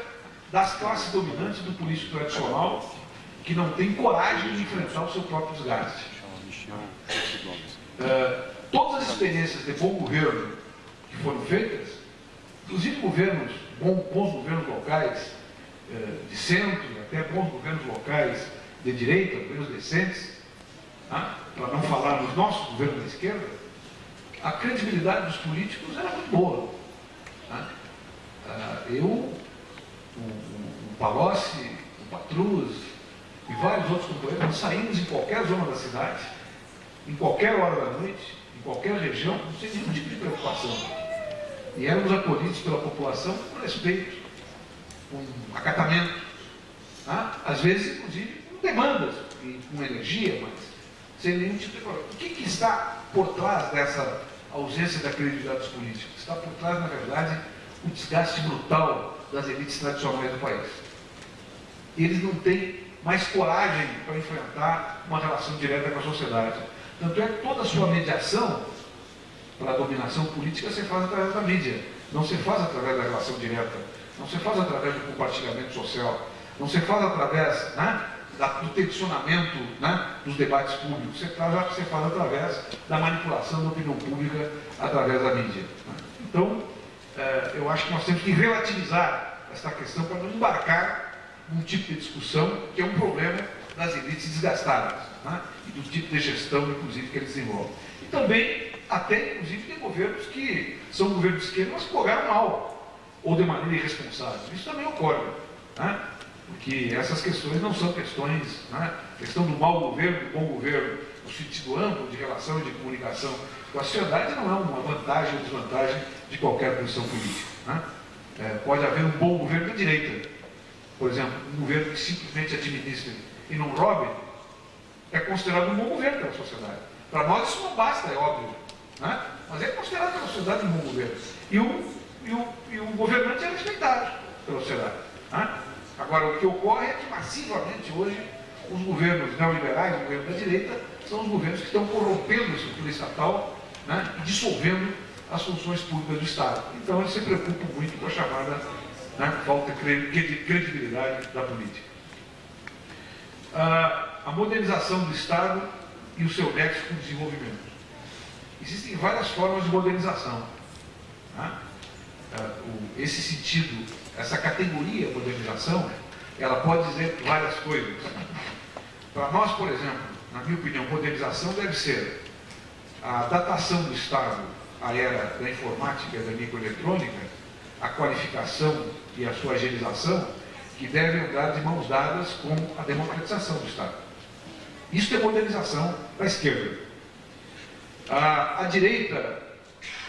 das classes dominantes do político tradicional que não tem coragem de enfrentar o seu próprio desgaste. Uh, todas as experiências de bom governo que foram feitas, inclusive governos, bons, governos locais, uh, de centro, até bons governos locais de direita, governos decentes, uh, para não falar nos nossos governos da esquerda, a credibilidade dos políticos era muito boa. eu, o, o Palocci, o Patrus e vários outros companheiros, nós saímos em qualquer zona da cidade, em qualquer hora da noite, em qualquer região, sem nenhum tipo de preocupação. E éramos acolhidos pela população com respeito, com acatamento, tá? às vezes, inclusive, com demandas, com energia, mas sem nenhum tipo de problema. O que, que está por trás dessa ausência da credibilidade dos políticos? Está por trás, na verdade, o desgaste brutal das elites tradicionais do país. Eles não têm mais coragem para enfrentar uma relação direta com a sociedade. Tanto é que toda a sua mediação para a dominação política se faz através da mídia, não se faz através da relação direta, não se faz através do compartilhamento social, não se faz através né, do tensionamento né, dos debates públicos, se faz, se faz através da manipulação da opinião pública através da mídia. Né. Então, é, eu acho que nós temos que relativizar essa questão para não embarcar num tipo de discussão que é um problema das elites desgastadas né? e do tipo de gestão, inclusive, que eles desenvolvem. E também, até, inclusive, tem governos que são governos de esquerda, mas governaram mal, ou de maneira irresponsável. Isso também ocorre, né? porque essas questões não são questões, né? questão do mau governo, do bom governo, no sentido amplo de relação e de comunicação com a sociedade não é uma vantagem ou desvantagem de qualquer posição política. Né? É, pode haver um bom governo da direita, por exemplo, um governo que simplesmente administre e não roube, é considerado um bom governo pela sociedade. Para nós isso não basta, é óbvio. Né? Mas é considerado pela sociedade um bom governo. E o, e o, e o governante é respeitado pela sociedade. Né? Agora, o que ocorre é que massivamente hoje os governos neoliberais, o governo da direita, são os governos que estão corrompendo a estrutura estatal né? e dissolvendo as funções públicas do Estado. Então eles se preocupam muito com a chamada né, falta de credibilidade da política. A modernização do Estado e o seu nexo com o desenvolvimento. Existem várias formas de modernização. Né? Esse sentido, essa categoria modernização, ela pode dizer várias coisas. Para nós, por exemplo, na minha opinião, modernização deve ser a datação do Estado à era da informática e da microeletrônica, a qualificação e a sua agilização, que devem andar de mãos dadas com a democratização do Estado. Isso é modernização da esquerda. A, a direita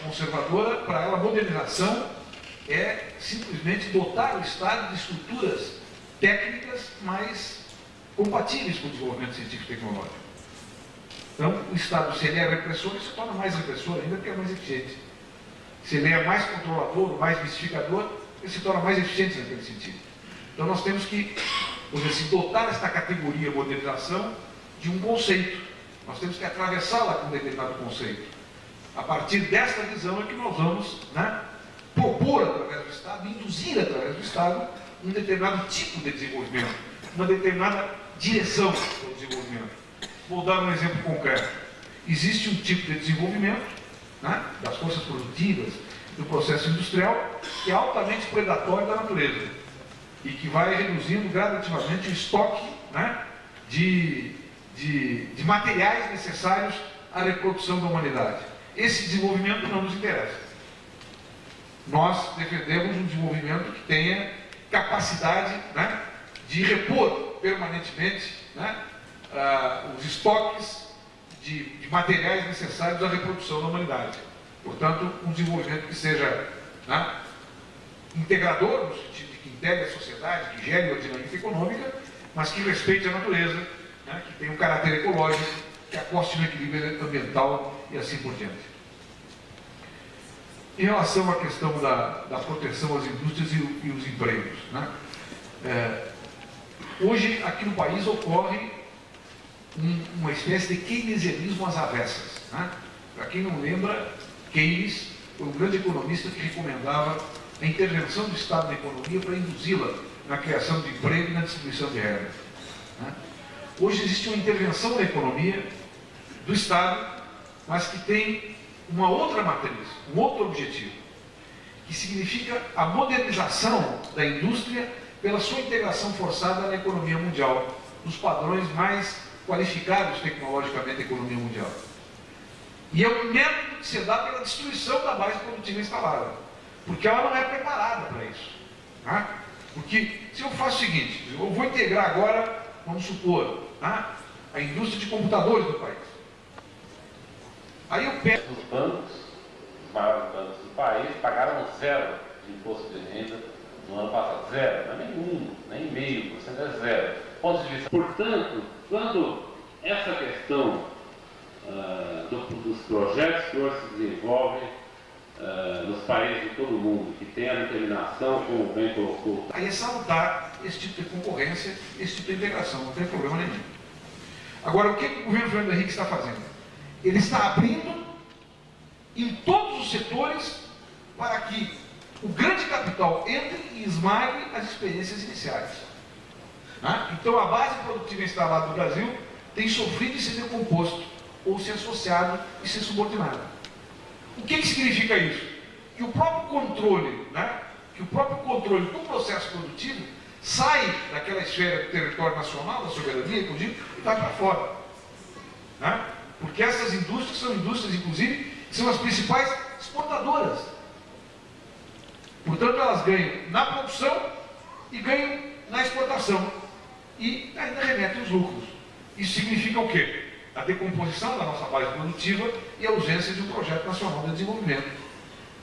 conservadora, para ela, modernização é simplesmente dotar o Estado de estruturas técnicas mais compatíveis com o desenvolvimento científico e tecnológico. Então, o Estado, se ele é repressor, ele se torna mais repressor ainda porque é mais eficiente. Se ele é mais controlador, mais mistificador, ele se torna mais eficiente naquele sentido. Então nós temos que, vamos assim, dotar esta categoria modernização de um conceito. Nós temos que atravessá-la com um determinado conceito. A partir desta visão é que nós vamos né, propor através do Estado, induzir através do Estado, um determinado tipo de desenvolvimento, uma determinada direção do desenvolvimento. Vou dar um exemplo concreto. Existe um tipo de desenvolvimento né, das forças produtivas, do processo industrial, que é altamente predatório da natureza e que vai reduzindo gradativamente o estoque né, de, de, de materiais necessários à reprodução da humanidade. Esse desenvolvimento não nos interessa. Nós defendemos um desenvolvimento que tenha capacidade né, de repor permanentemente né, uh, os estoques de, de, materiais necessários à reprodução da humanidade. Portanto, um desenvolvimento que seja né, integrador, no sentido de que integre a sociedade, que gere a dinâmica econômica, mas que respeite a natureza, né, que tenha um caráter ecológico, que aposte no equilíbrio ambiental e assim por diante. Em relação à questão da, da proteção às indústrias e, e os empregos, né? é, hoje aqui no país ocorre um, uma espécie de keynesianismo às avessas. Né? Para quem não lembra, Keynes foi um grande economista que recomendava a intervenção do Estado na economia para induzi-la na criação de emprego e na distribuição de renda. Né? Hoje existe uma intervenção na economia do Estado, mas que tem uma outra matriz, um outro objetivo, que significa a modernização da indústria pela sua integração forçada na economia mundial, nos padrões mais qualificados tecnologicamente da economia mundial. E é um método que se dá pela destruição da base produtiva instalada, porque ela não é preparada para isso. Tá? Porque se eu faço o seguinte, eu vou integrar agora, vamos supor, tá? a indústria de computadores do país. Aí eu pego. Os bancos, os maiores bancos do país, pagaram zero de imposto de renda no ano passado. Zero, não é nem um, nem meio por cento, é zero. Ponto de vista. Portanto, quando essa questão uh, do, dos projetos que hoje se desenvolvem uh, nos países de todo o mundo, que tem a determinação, como bem colocou. Aí é salutar esse tipo de concorrência, esse tipo de integração, não tem problema nenhum. Agora, o que o governo Fernando Henrique está fazendo? Ele está abrindo em todos os setores para que o grande capital entre e esmague as experiências iniciais. Né? Então a base produtiva instalada no Brasil tem sofrido de ser decomposto, ou ser associado e ser subordinado. O que, que significa isso? Que o próprio controle, né? que o próprio controle do processo produtivo sai daquela esfera do território nacional, da soberania, inclusive, e vai para fora. Né? Porque essas indústrias são indústrias, inclusive, que são as principais exportadoras. Portanto, elas ganham na produção e ganham na exportação. E ainda remetem os lucros. Isso significa o quê? A decomposição da nossa base produtiva e a ausência de um projeto nacional de desenvolvimento.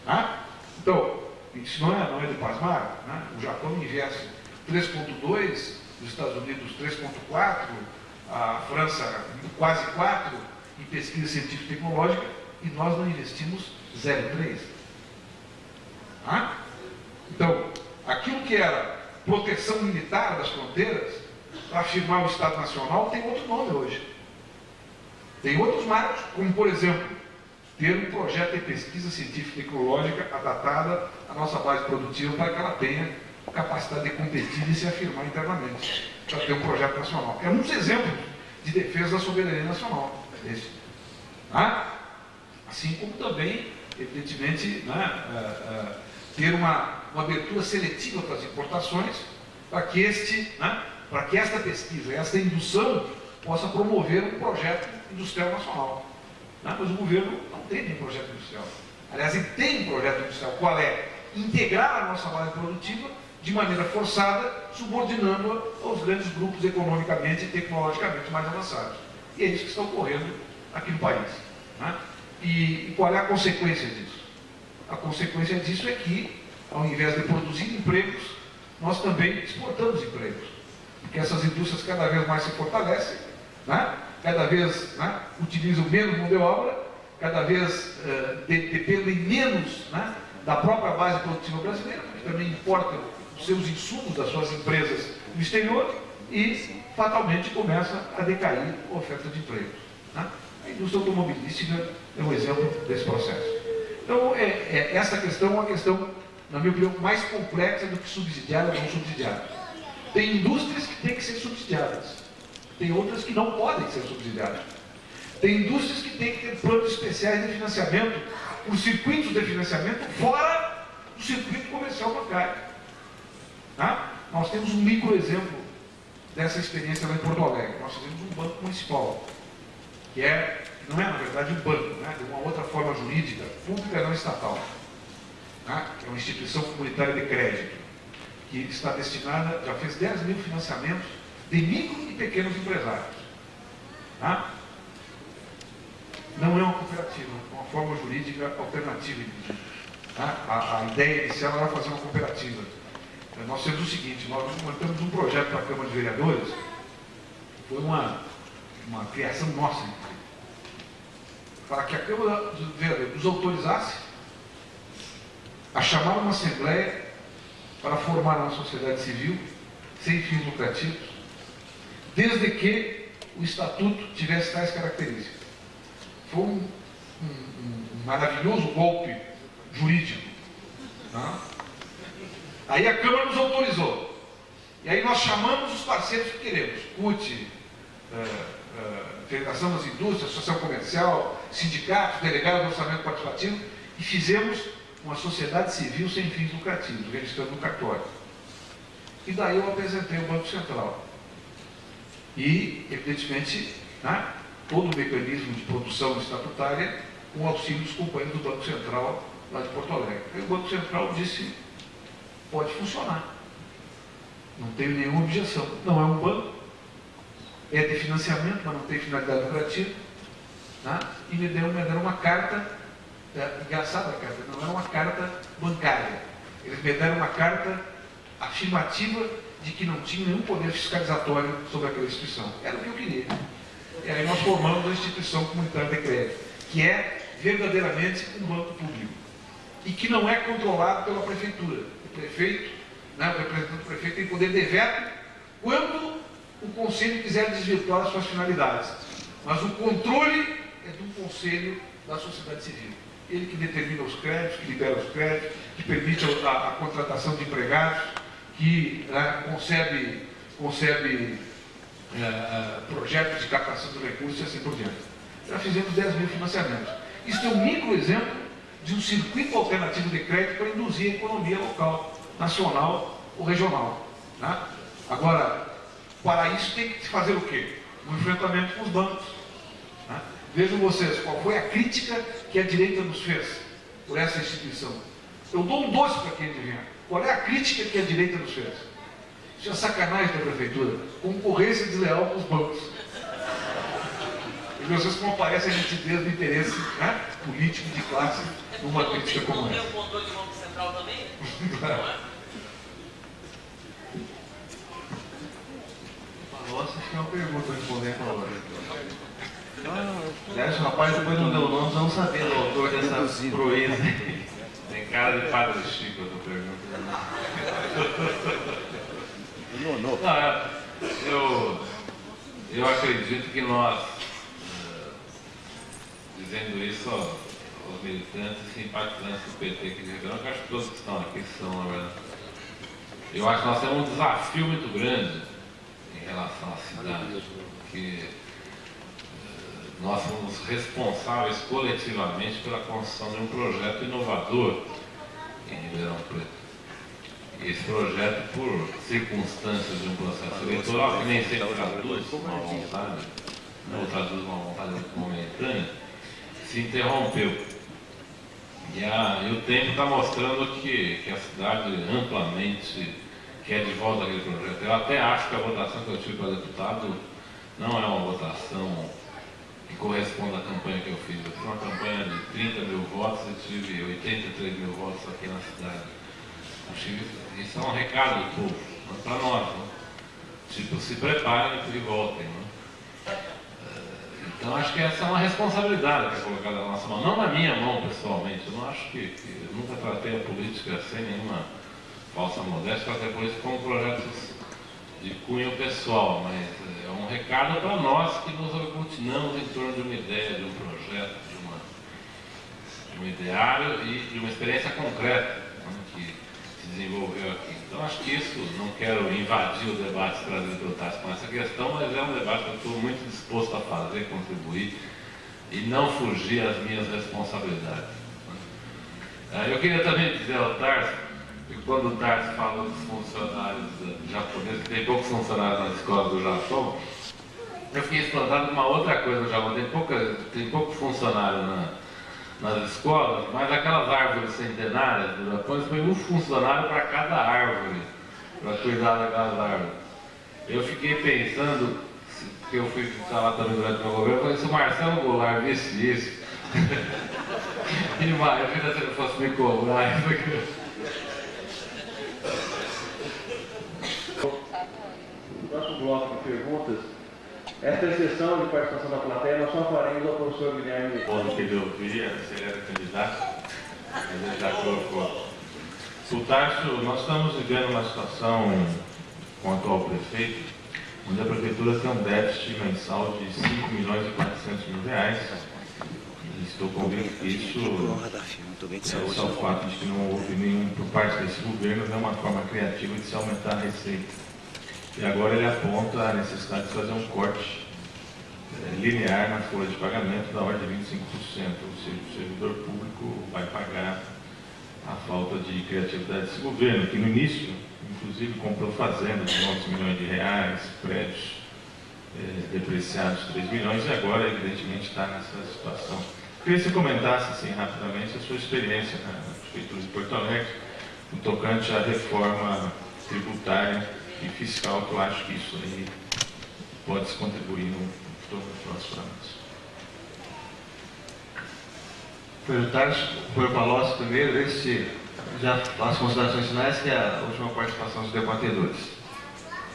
Né? Então, isso não é, não é de pasmar. Né? O Japão investe 3,2, os Estados Unidos 3,4, a França quase 4, em pesquisa científica e tecnológica e nós não investimos 0,3. Ah? Então, aquilo que era proteção militar das fronteiras, para afirmar o Estado Nacional, tem outro nome hoje. Tem outros marcos, como por exemplo, ter um projeto de pesquisa científica e tecnológica adaptada à nossa base produtiva para que ela tenha capacidade de competir e se afirmar internamente, para ter um projeto nacional. É um dos exemplos de defesa da soberania nacional. Esse. Ah? Assim como também, evidentemente, né, uh, uh, ter uma, uma abertura seletiva para as importações, para que, este, né, para que esta pesquisa, esta indução, possa promover um projeto industrial nacional. Né? Mas o governo não tem nenhum projeto industrial. Aliás, ele tem um projeto industrial. Qual é? Integrar a nossa base produtiva de maneira forçada, subordinando-a aos grandes grupos economicamente e tecnologicamente mais avançados. E é isso que está ocorrendo aqui no país. Né? E, e qual é a consequência disso? A consequência disso é que, ao invés de produzir empregos, nós também exportamos empregos. Porque essas indústrias cada vez mais se fortalecem, né? Cada vez né, utilizam menos mão de obra, cada vez de, dependem menos né, da própria base produtiva brasileira, porque também importam os seus insumos das suas empresas no exterior e fatalmente começa a decair a oferta de emprego. Né? A indústria automobilística é um exemplo desse processo. Então, é, é, essa questão é uma questão, na minha opinião, mais complexa do que subsidiada ou não subsidiada. Tem indústrias que têm que ser subsidiadas, tem outras que não podem ser subsidiadas. Tem indústrias que têm que ter planos especiais de financiamento, os circuitos de financiamento fora do circuito comercial bancário. Tá? Nós temos um micro exemplo dessa experiência lá em Porto Alegre. Nós fizemos um banco municipal, que é, não é na verdade um banco, né? de uma outra forma jurídica, pública não estatal. Tá? É uma instituição comunitária de crédito, que está destinada, já fez 10 mil financiamentos de micro e pequenos empresários. Tá? Não é uma cooperativa, é uma forma jurídica alternativa. Tá? A, a ideia inicial era fazer uma cooperativa nós temos o seguinte, nós montamos um projeto para a Câmara de Vereadores, foi uma, uma criação nossa, para que a Câmara de Vereadores nos autorizasse a chamar uma Assembleia para formar uma sociedade civil sem fins lucrativos, desde que o Estatuto tivesse tais características. Foi um, um, um maravilhoso golpe jurídico. Tá? Aí a Câmara nos autorizou. E aí nós chamamos os parceiros que queremos. CUT, é, é, Federação das Indústrias, Associação Comercial, sindicatos, delegados do orçamento participativo, e fizemos uma sociedade civil sem fins lucrativos, registrando no cartório. E daí eu apresentei o Banco Central. E, evidentemente, né, todo o mecanismo de produção estatutária com auxílio dos companheiros do Banco Central lá de Porto Alegre. E o Banco Central disse pode funcionar. Não tenho nenhuma objeção. Não é um banco, é de financiamento, mas não tem finalidade lucrativa. Tá? E me deram, me deram uma carta, é, engraçada a carta, não era uma carta bancária. Eles me deram uma carta afirmativa de que não tinha nenhum poder fiscalizatório sobre aquela instituição. Era o que eu queria. E aí nós formamos a instituição comunitária de crédito, que é verdadeiramente um banco público e que não é controlado pela prefeitura prefeito, né, o representante do prefeito tem poder de veto quando o conselho quiser desvirtuar as suas finalidades. Mas o controle é do conselho da sociedade civil. Ele que determina os créditos, que libera os créditos, que permite a, a, a contratação de empregados, que né, concebe, concebe é, é, projetos de captação de recursos e assim por diante. Já fizemos 10 mil financiamentos. Isso é um micro exemplo de um circuito alternativo de crédito para induzir a economia local, nacional ou regional. Né? Agora, para isso tem que fazer o quê? Um enfrentamento com os bancos. Né? Vejam vocês, qual foi a crítica que a direita nos fez por essa instituição. Eu dou um doce para quem adivinhar. Qual é a crítica que a direita nos fez? Isso é sacanagem da prefeitura. Concorrência desleal com os bancos. E vocês comparecem a nitidez do interesse né, político de classe numa crítica como essa. Tem o controle do Banco Central também? Nossa, acho que é uma pergunta responder para agora. Aliás, o rapaz depois não deu o nome, não sabia do autor dessa proeza. Tem cara de padre Chico. Não, é, eu, eu acredito que nós, eh, dizendo isso, ó, os militantes e simpatizantes do PT aqui de que acho que todos que estão aqui são, verdade. Eu acho que nós temos um desafio muito grande em relação à cidade, porque eh, nós somos responsáveis coletivamente pela construção de um projeto inovador em Ribeirão Preto. Esse projeto, por circunstâncias de um processo eleitoral que nem sempre traduz uma vontade, não traduz uma vontade muito momentânea, se interrompeu. E, a, e o tempo está mostrando que, que a cidade amplamente quer de volta aquele projeto. Eu até acho que a votação que eu tive para deputado não é uma votação que corresponde à campanha que eu fiz. Eu fiz uma campanha de 30 mil votos e tive 83 mil votos aqui na cidade. Acho que isso é um recado do povo, para nós. Né? Tipo, se preparem e voltem. Né? Então acho que essa é uma responsabilidade que é colocada na nossa mão, não na minha mão pessoalmente. Eu não acho que, que eu nunca tratei a política sem nenhuma falsa modéstia, fazer por isso como projetos de cunho pessoal, mas é um recado para nós que nos aglutinamos em torno de uma ideia, de um projeto, de, uma, de um ideário e de uma experiência concreta desenvolveu aqui. Então acho que isso, não quero invadir o debate trazido pelo com essa questão, mas é um debate que eu estou muito disposto a fazer, contribuir e não fugir às minhas responsabilidades. Né. Eu queria também dizer ao Tarso e quando o Tarso fala dos funcionários japoneses, tem poucos funcionários na escola do Japão, eu fiquei espantado com uma outra coisa no Japão. Tem, pouca, tem pouco funcionário na, nas escolas, mas aquelas árvores centenárias do Japão, eles põem um funcionário para cada árvore, para cuidar daquelas árvores. Eu fiquei pensando, porque eu fui falar também durante o meu governo, eu falei, se o Marcelo Goulart visse isso, imagina se ele fosse me cobrar. Próximo bloco de perguntas. Esta sessão de participação da plateia nós só faremos ao professor Guilherme. Quando que ele ouvia, se candidato, mas ele já colocou. O Tarso, nós estamos vivendo uma situação com o atual prefeito, onde a prefeitura tem um déficit mensal de 5 milhões e 400 mil reais. Estou convicto que isso é só o fato de que não houve nenhum, por parte desse governo, nenhuma forma criativa de se aumentar a receita. E agora ele aponta a necessidade de fazer um corte é, linear na folha de pagamento da ordem de 25%, ou seja, o servidor público vai pagar a falta de criatividade desse governo, que no início, inclusive, comprou fazendas de 11 milhões de reais, prédios é, depreciados de 3 milhões, e agora, evidentemente, está nessa situação. Queria que você comentasse, assim, rapidamente, a sua experiência na Prefeitura de Porto Alegre, no tocante à reforma tributária e fiscal, que eu acho que isso aí pode se contribuir no futuro dos próximos anos. Perguntar por Palocci primeiro, ver se já as considerações finais, que é a última participação dos debatedores.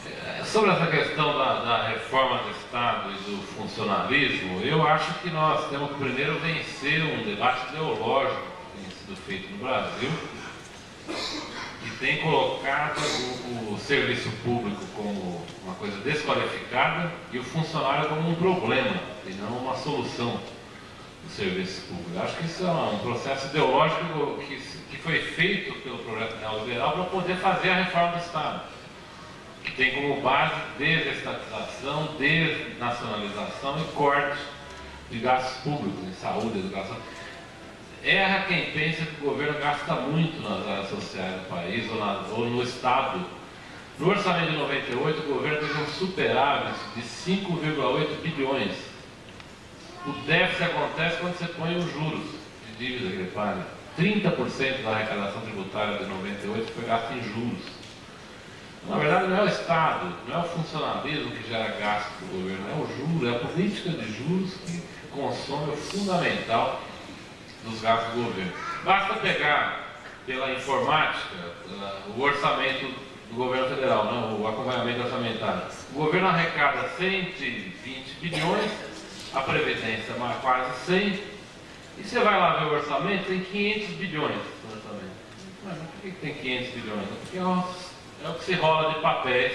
É, sobre essa questão da, da, reforma do Estado e do funcionalismo, eu acho que nós temos que primeiro vencer um debate ideológico que tem sido feito no Brasil que tem colocado o, o, serviço público como uma coisa desqualificada e o funcionário como um problema e não uma solução do serviço público. Acho que isso é um processo ideológico que, que foi feito pelo projeto neoliberal para poder fazer a reforma do Estado, que tem como base desestatização, desnacionalização e corte de gastos públicos em saúde, educação. Erra quem pensa que o governo gasta muito nas áreas sociais do país ou, na, ou no Estado. No orçamento de 98, o governo teve um superávit de 5,8 bilhões. O déficit acontece quando você põe os juros de dívida que ele paga. 30% da arrecadação tributária de 98 foi gasto em juros. Na verdade, não é o Estado, não é o funcionalismo que gera gasto do governo, é o juro, é a política de juros que consome o fundamental dos gastos do governo. Basta pegar pela informática o orçamento do governo federal, né, o acompanhamento orçamentário. O governo arrecada 120 bilhões, a Previdência quase 100, e você vai lá ver o orçamento, tem 500 bilhões no orçamento. Mas por que tem 500 bilhões? Porque é o que se rola de papéis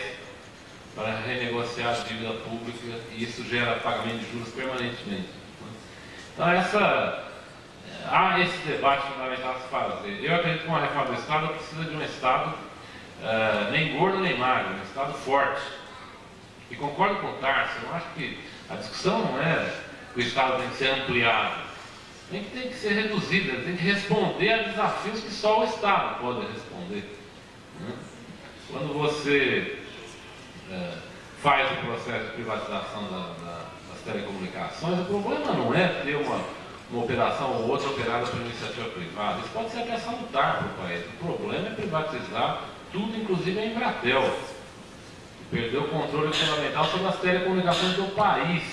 para renegociar a dívida pública e isso gera pagamento de juros permanentemente. Então essa há esse debate fundamental a se fazer. Eu acredito que uma reforma do Estado precisa de um Estado uh, nem gordo nem magro, um Estado forte. E concordo com o Tarso, eu acho que a discussão não é que o Estado tem que ser ampliado, nem que tem que ser reduzido, tem que responder a desafios que só o Estado pode responder. Né? Quando você uh, faz o processo de privatização da, da, das telecomunicações, o problema não é ter uma uma operação ou outra operada por iniciativa privada. Isso pode ser até salutar para o país. O problema é privatizar tudo, inclusive a Embratel, que perdeu o controle fundamental sobre as telecomunicações do país.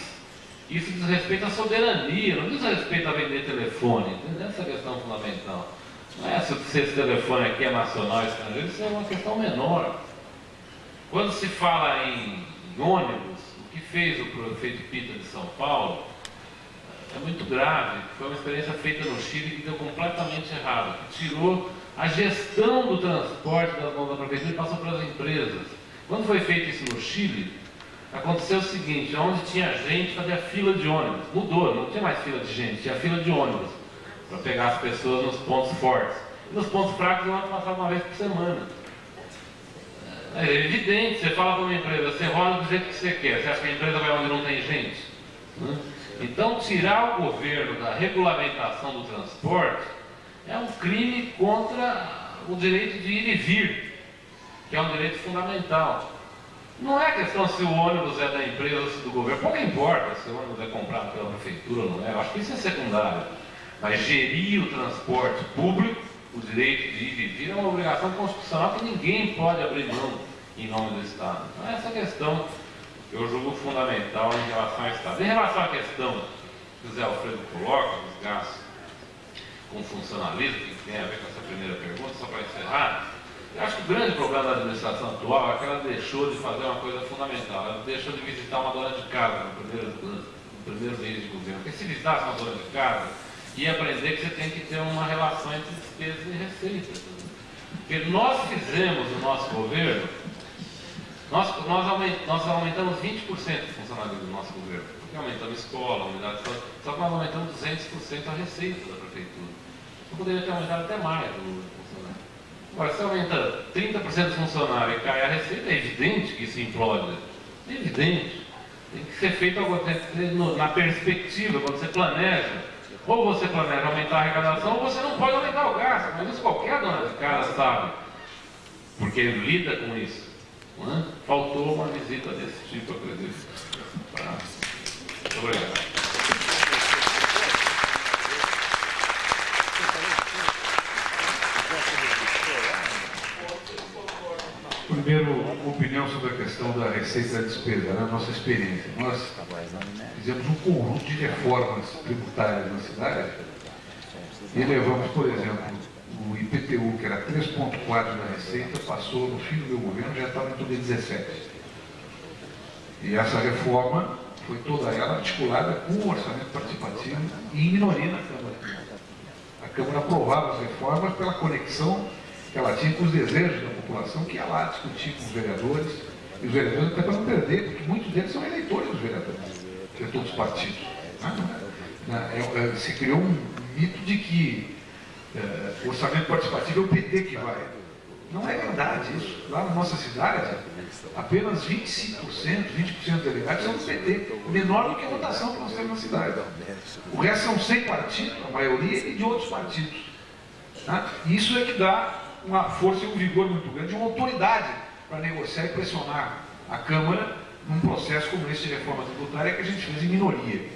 Isso diz respeito à soberania, não diz respeito a vender telefone. Entendeu essa questão fundamental? Não é se esse telefone aqui é nacional ou estrangeiro, isso é uma questão menor. Quando se fala em, em ônibus, o que fez o prefeito Pita de São Paulo é muito grave. Foi uma experiência feita no Chile que deu completamente errado, que tirou A gestão do transporte das mãos da prefeitura passou para as empresas. Quando foi feito isso no Chile, aconteceu o seguinte, onde tinha gente, fazia fila de ônibus. Mudou, não tinha mais fila de gente, tinha fila de ônibus para pegar as pessoas nos pontos fortes. E nos pontos fracos, o ônibus passava uma vez por semana. É evidente, você fala para uma empresa, você roda do jeito que você quer, você acha que a empresa vai onde não tem gente? Né? Então, tirar o governo da regulamentação do transporte é um crime contra o direito de ir e vir, que é um direito fundamental. Não é questão se o ônibus é da empresa ou se do governo, pouco importa se o ônibus é comprado pela prefeitura ou não é, eu acho que isso é secundário. Mas gerir o transporte público, o direito de ir e vir, é uma obrigação constitucional que ninguém pode abrir mão em nome do Estado. Então, essa questão eu julgo fundamental em relação ao Estado. Em relação à questão que o Zé Alfredo coloca, os gastos com funcionalismo, que tem a ver com essa primeira pergunta, só para encerrar, eu acho que o grande problema da administração atual é que ela deixou de fazer uma coisa fundamental, ela deixou de visitar uma dona de casa no primeiro, no primeiro mês de governo. Porque se visitasse uma dona de casa, ia aprender que você tem que ter uma relação entre despesas e receitas. Porque nós fizemos no nosso governo nós, nós, aument, nós aumentamos 20% o funcionalismo do nosso governo, porque aumentamos escola, unidade de só que nós aumentamos 200% a receita da prefeitura. Então poderia ter aumentado até mais o funcionário. Agora, se aumenta 30% do funcionário e cai a receita, é evidente que isso implode. É evidente. Tem que ser feito na perspectiva, quando você planeja. Ou você planeja aumentar a arrecadação, ou você não pode aumentar o gasto. Mas isso qualquer dona de casa sabe. Porque lida com isso. É? Faltou uma visita desse tipo, acredito. Muito obrigado. Primeiro, opinião sobre a questão da receita da despesa, né? nossa experiência. Nós fizemos um conjunto de reformas tributárias na cidade e levamos, por exemplo, o IPTU, que era 3,4% da receita, passou no fim do meu governo, já estava em torno de 17%. E essa reforma foi toda ela articulada com o orçamento participativo e em minoria na Câmara. A Câmara aprovava as reformas pela conexão que ela tinha com os desejos da população, que ia lá discutir com os vereadores, e os vereadores até para não perder, porque muitos deles são eleitores dos vereadores, de todos os partidos. Né? É, é, se criou um mito de que é, orçamento participativo é o PT que vai. Não é verdade isso. Lá na nossa cidade, apenas 25%, 20% dos delegados são do PT. Menor do que a votação que nós temos na cidade. O resto são 100 partidos, a maioria, e de outros partidos. Tá? Isso é que dá uma força e um vigor muito grande, uma autoridade para negociar e pressionar a Câmara num processo como esse de reforma tributária que a gente fez em minoria.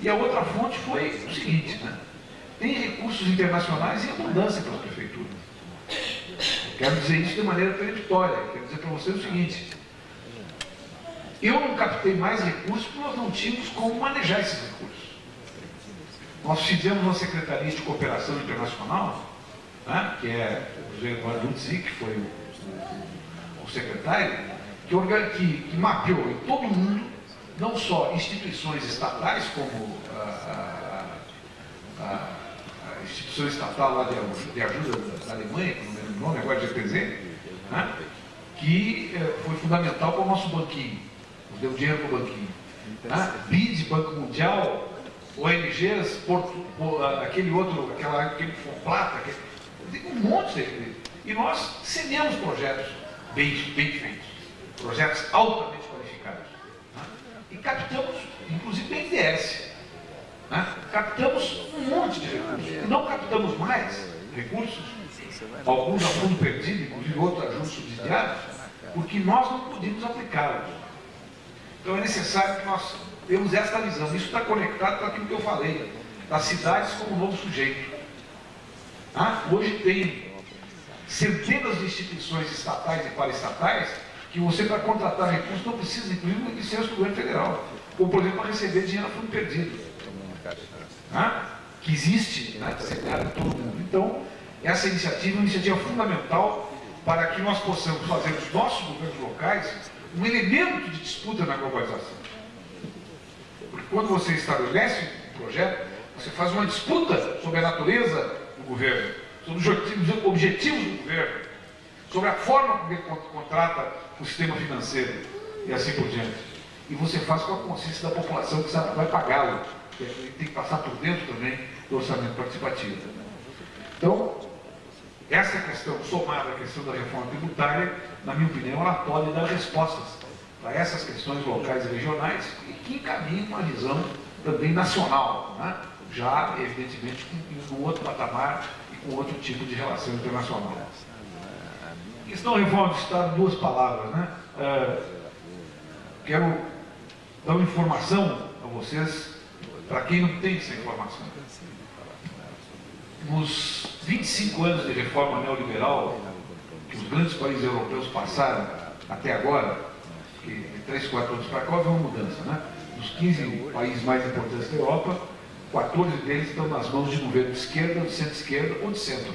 E a outra fonte foi o seguinte, né? Tem recursos internacionais em abundância para as prefeituras. Quero dizer isso de maneira peremptória. Quero dizer para você o seguinte: eu não captei mais recursos porque nós não tínhamos como manejar esses recursos. Nós fizemos uma Secretaria de Cooperação Internacional, né, que é o José Eduardo Lutzi, que foi o, o, o secretário, que, que, que, mapeou em todo o mundo, não só instituições estatais como a, a, a instituição estatal lá de, de ajuda da Alemanha, que não lembro o nome, agora GPZ, né, que eh, foi fundamental para o nosso banquinho, nos deu dinheiro para o banquinho. Né? BID, Banco Mundial, ONGs, Porto, aquele outro, aquela, aquele Plata, aquele, um monte de E nós cedemos projetos bem, bem feitos, projetos altamente qualificados. Né? E captamos, inclusive, BNDES. Né? Captamos um monte de recursos. E não captamos mais recursos, alguns a fundo perdido, inclusive outros a juros subsidiados, porque nós não podíamos aplicá-los. Então é necessário que nós temos esta visão. Isso está conectado com aquilo que eu falei, das cidades como novo sujeito. Ah, hoje tem centenas de instituições estatais e paraestatais que você, para contratar recursos, não precisa, inclusive, de licença do governo federal. Ou, por exemplo, para receber dinheiro a fundo perdido né? que existe né, em todo mundo. Então, essa iniciativa é uma iniciativa fundamental para que nós possamos fazer dos nossos governos locais um elemento de disputa na globalização. Porque quando você estabelece um projeto, você faz uma disputa sobre a natureza do governo. sobre os objetivos, do governo, sobre a forma como ele contrata o sistema financeiro e assim por diante. E você faz com a consciência da população que vai pagá-lo. Tem que passar por dentro também do orçamento participativo. Então, essa questão, somada à questão da reforma tributária, na minha opinião, ela pode dar respostas para essas questões locais e regionais e que encaminham uma visão também nacional, né? já, evidentemente, com, um outro patamar e com outro tipo de relação internacional. Questão reforma do Estado, duas palavras. Né? É, quero dar uma informação a vocês, para quem não tem essa informação. Nos 25 anos de reforma neoliberal que os grandes países europeus passaram até agora, de 3, 4 anos para cá houve uma mudança, né? Dos 15 países mais importantes da Europa, 14 deles estão nas mãos de governo de esquerda, de centro-esquerda ou de centro.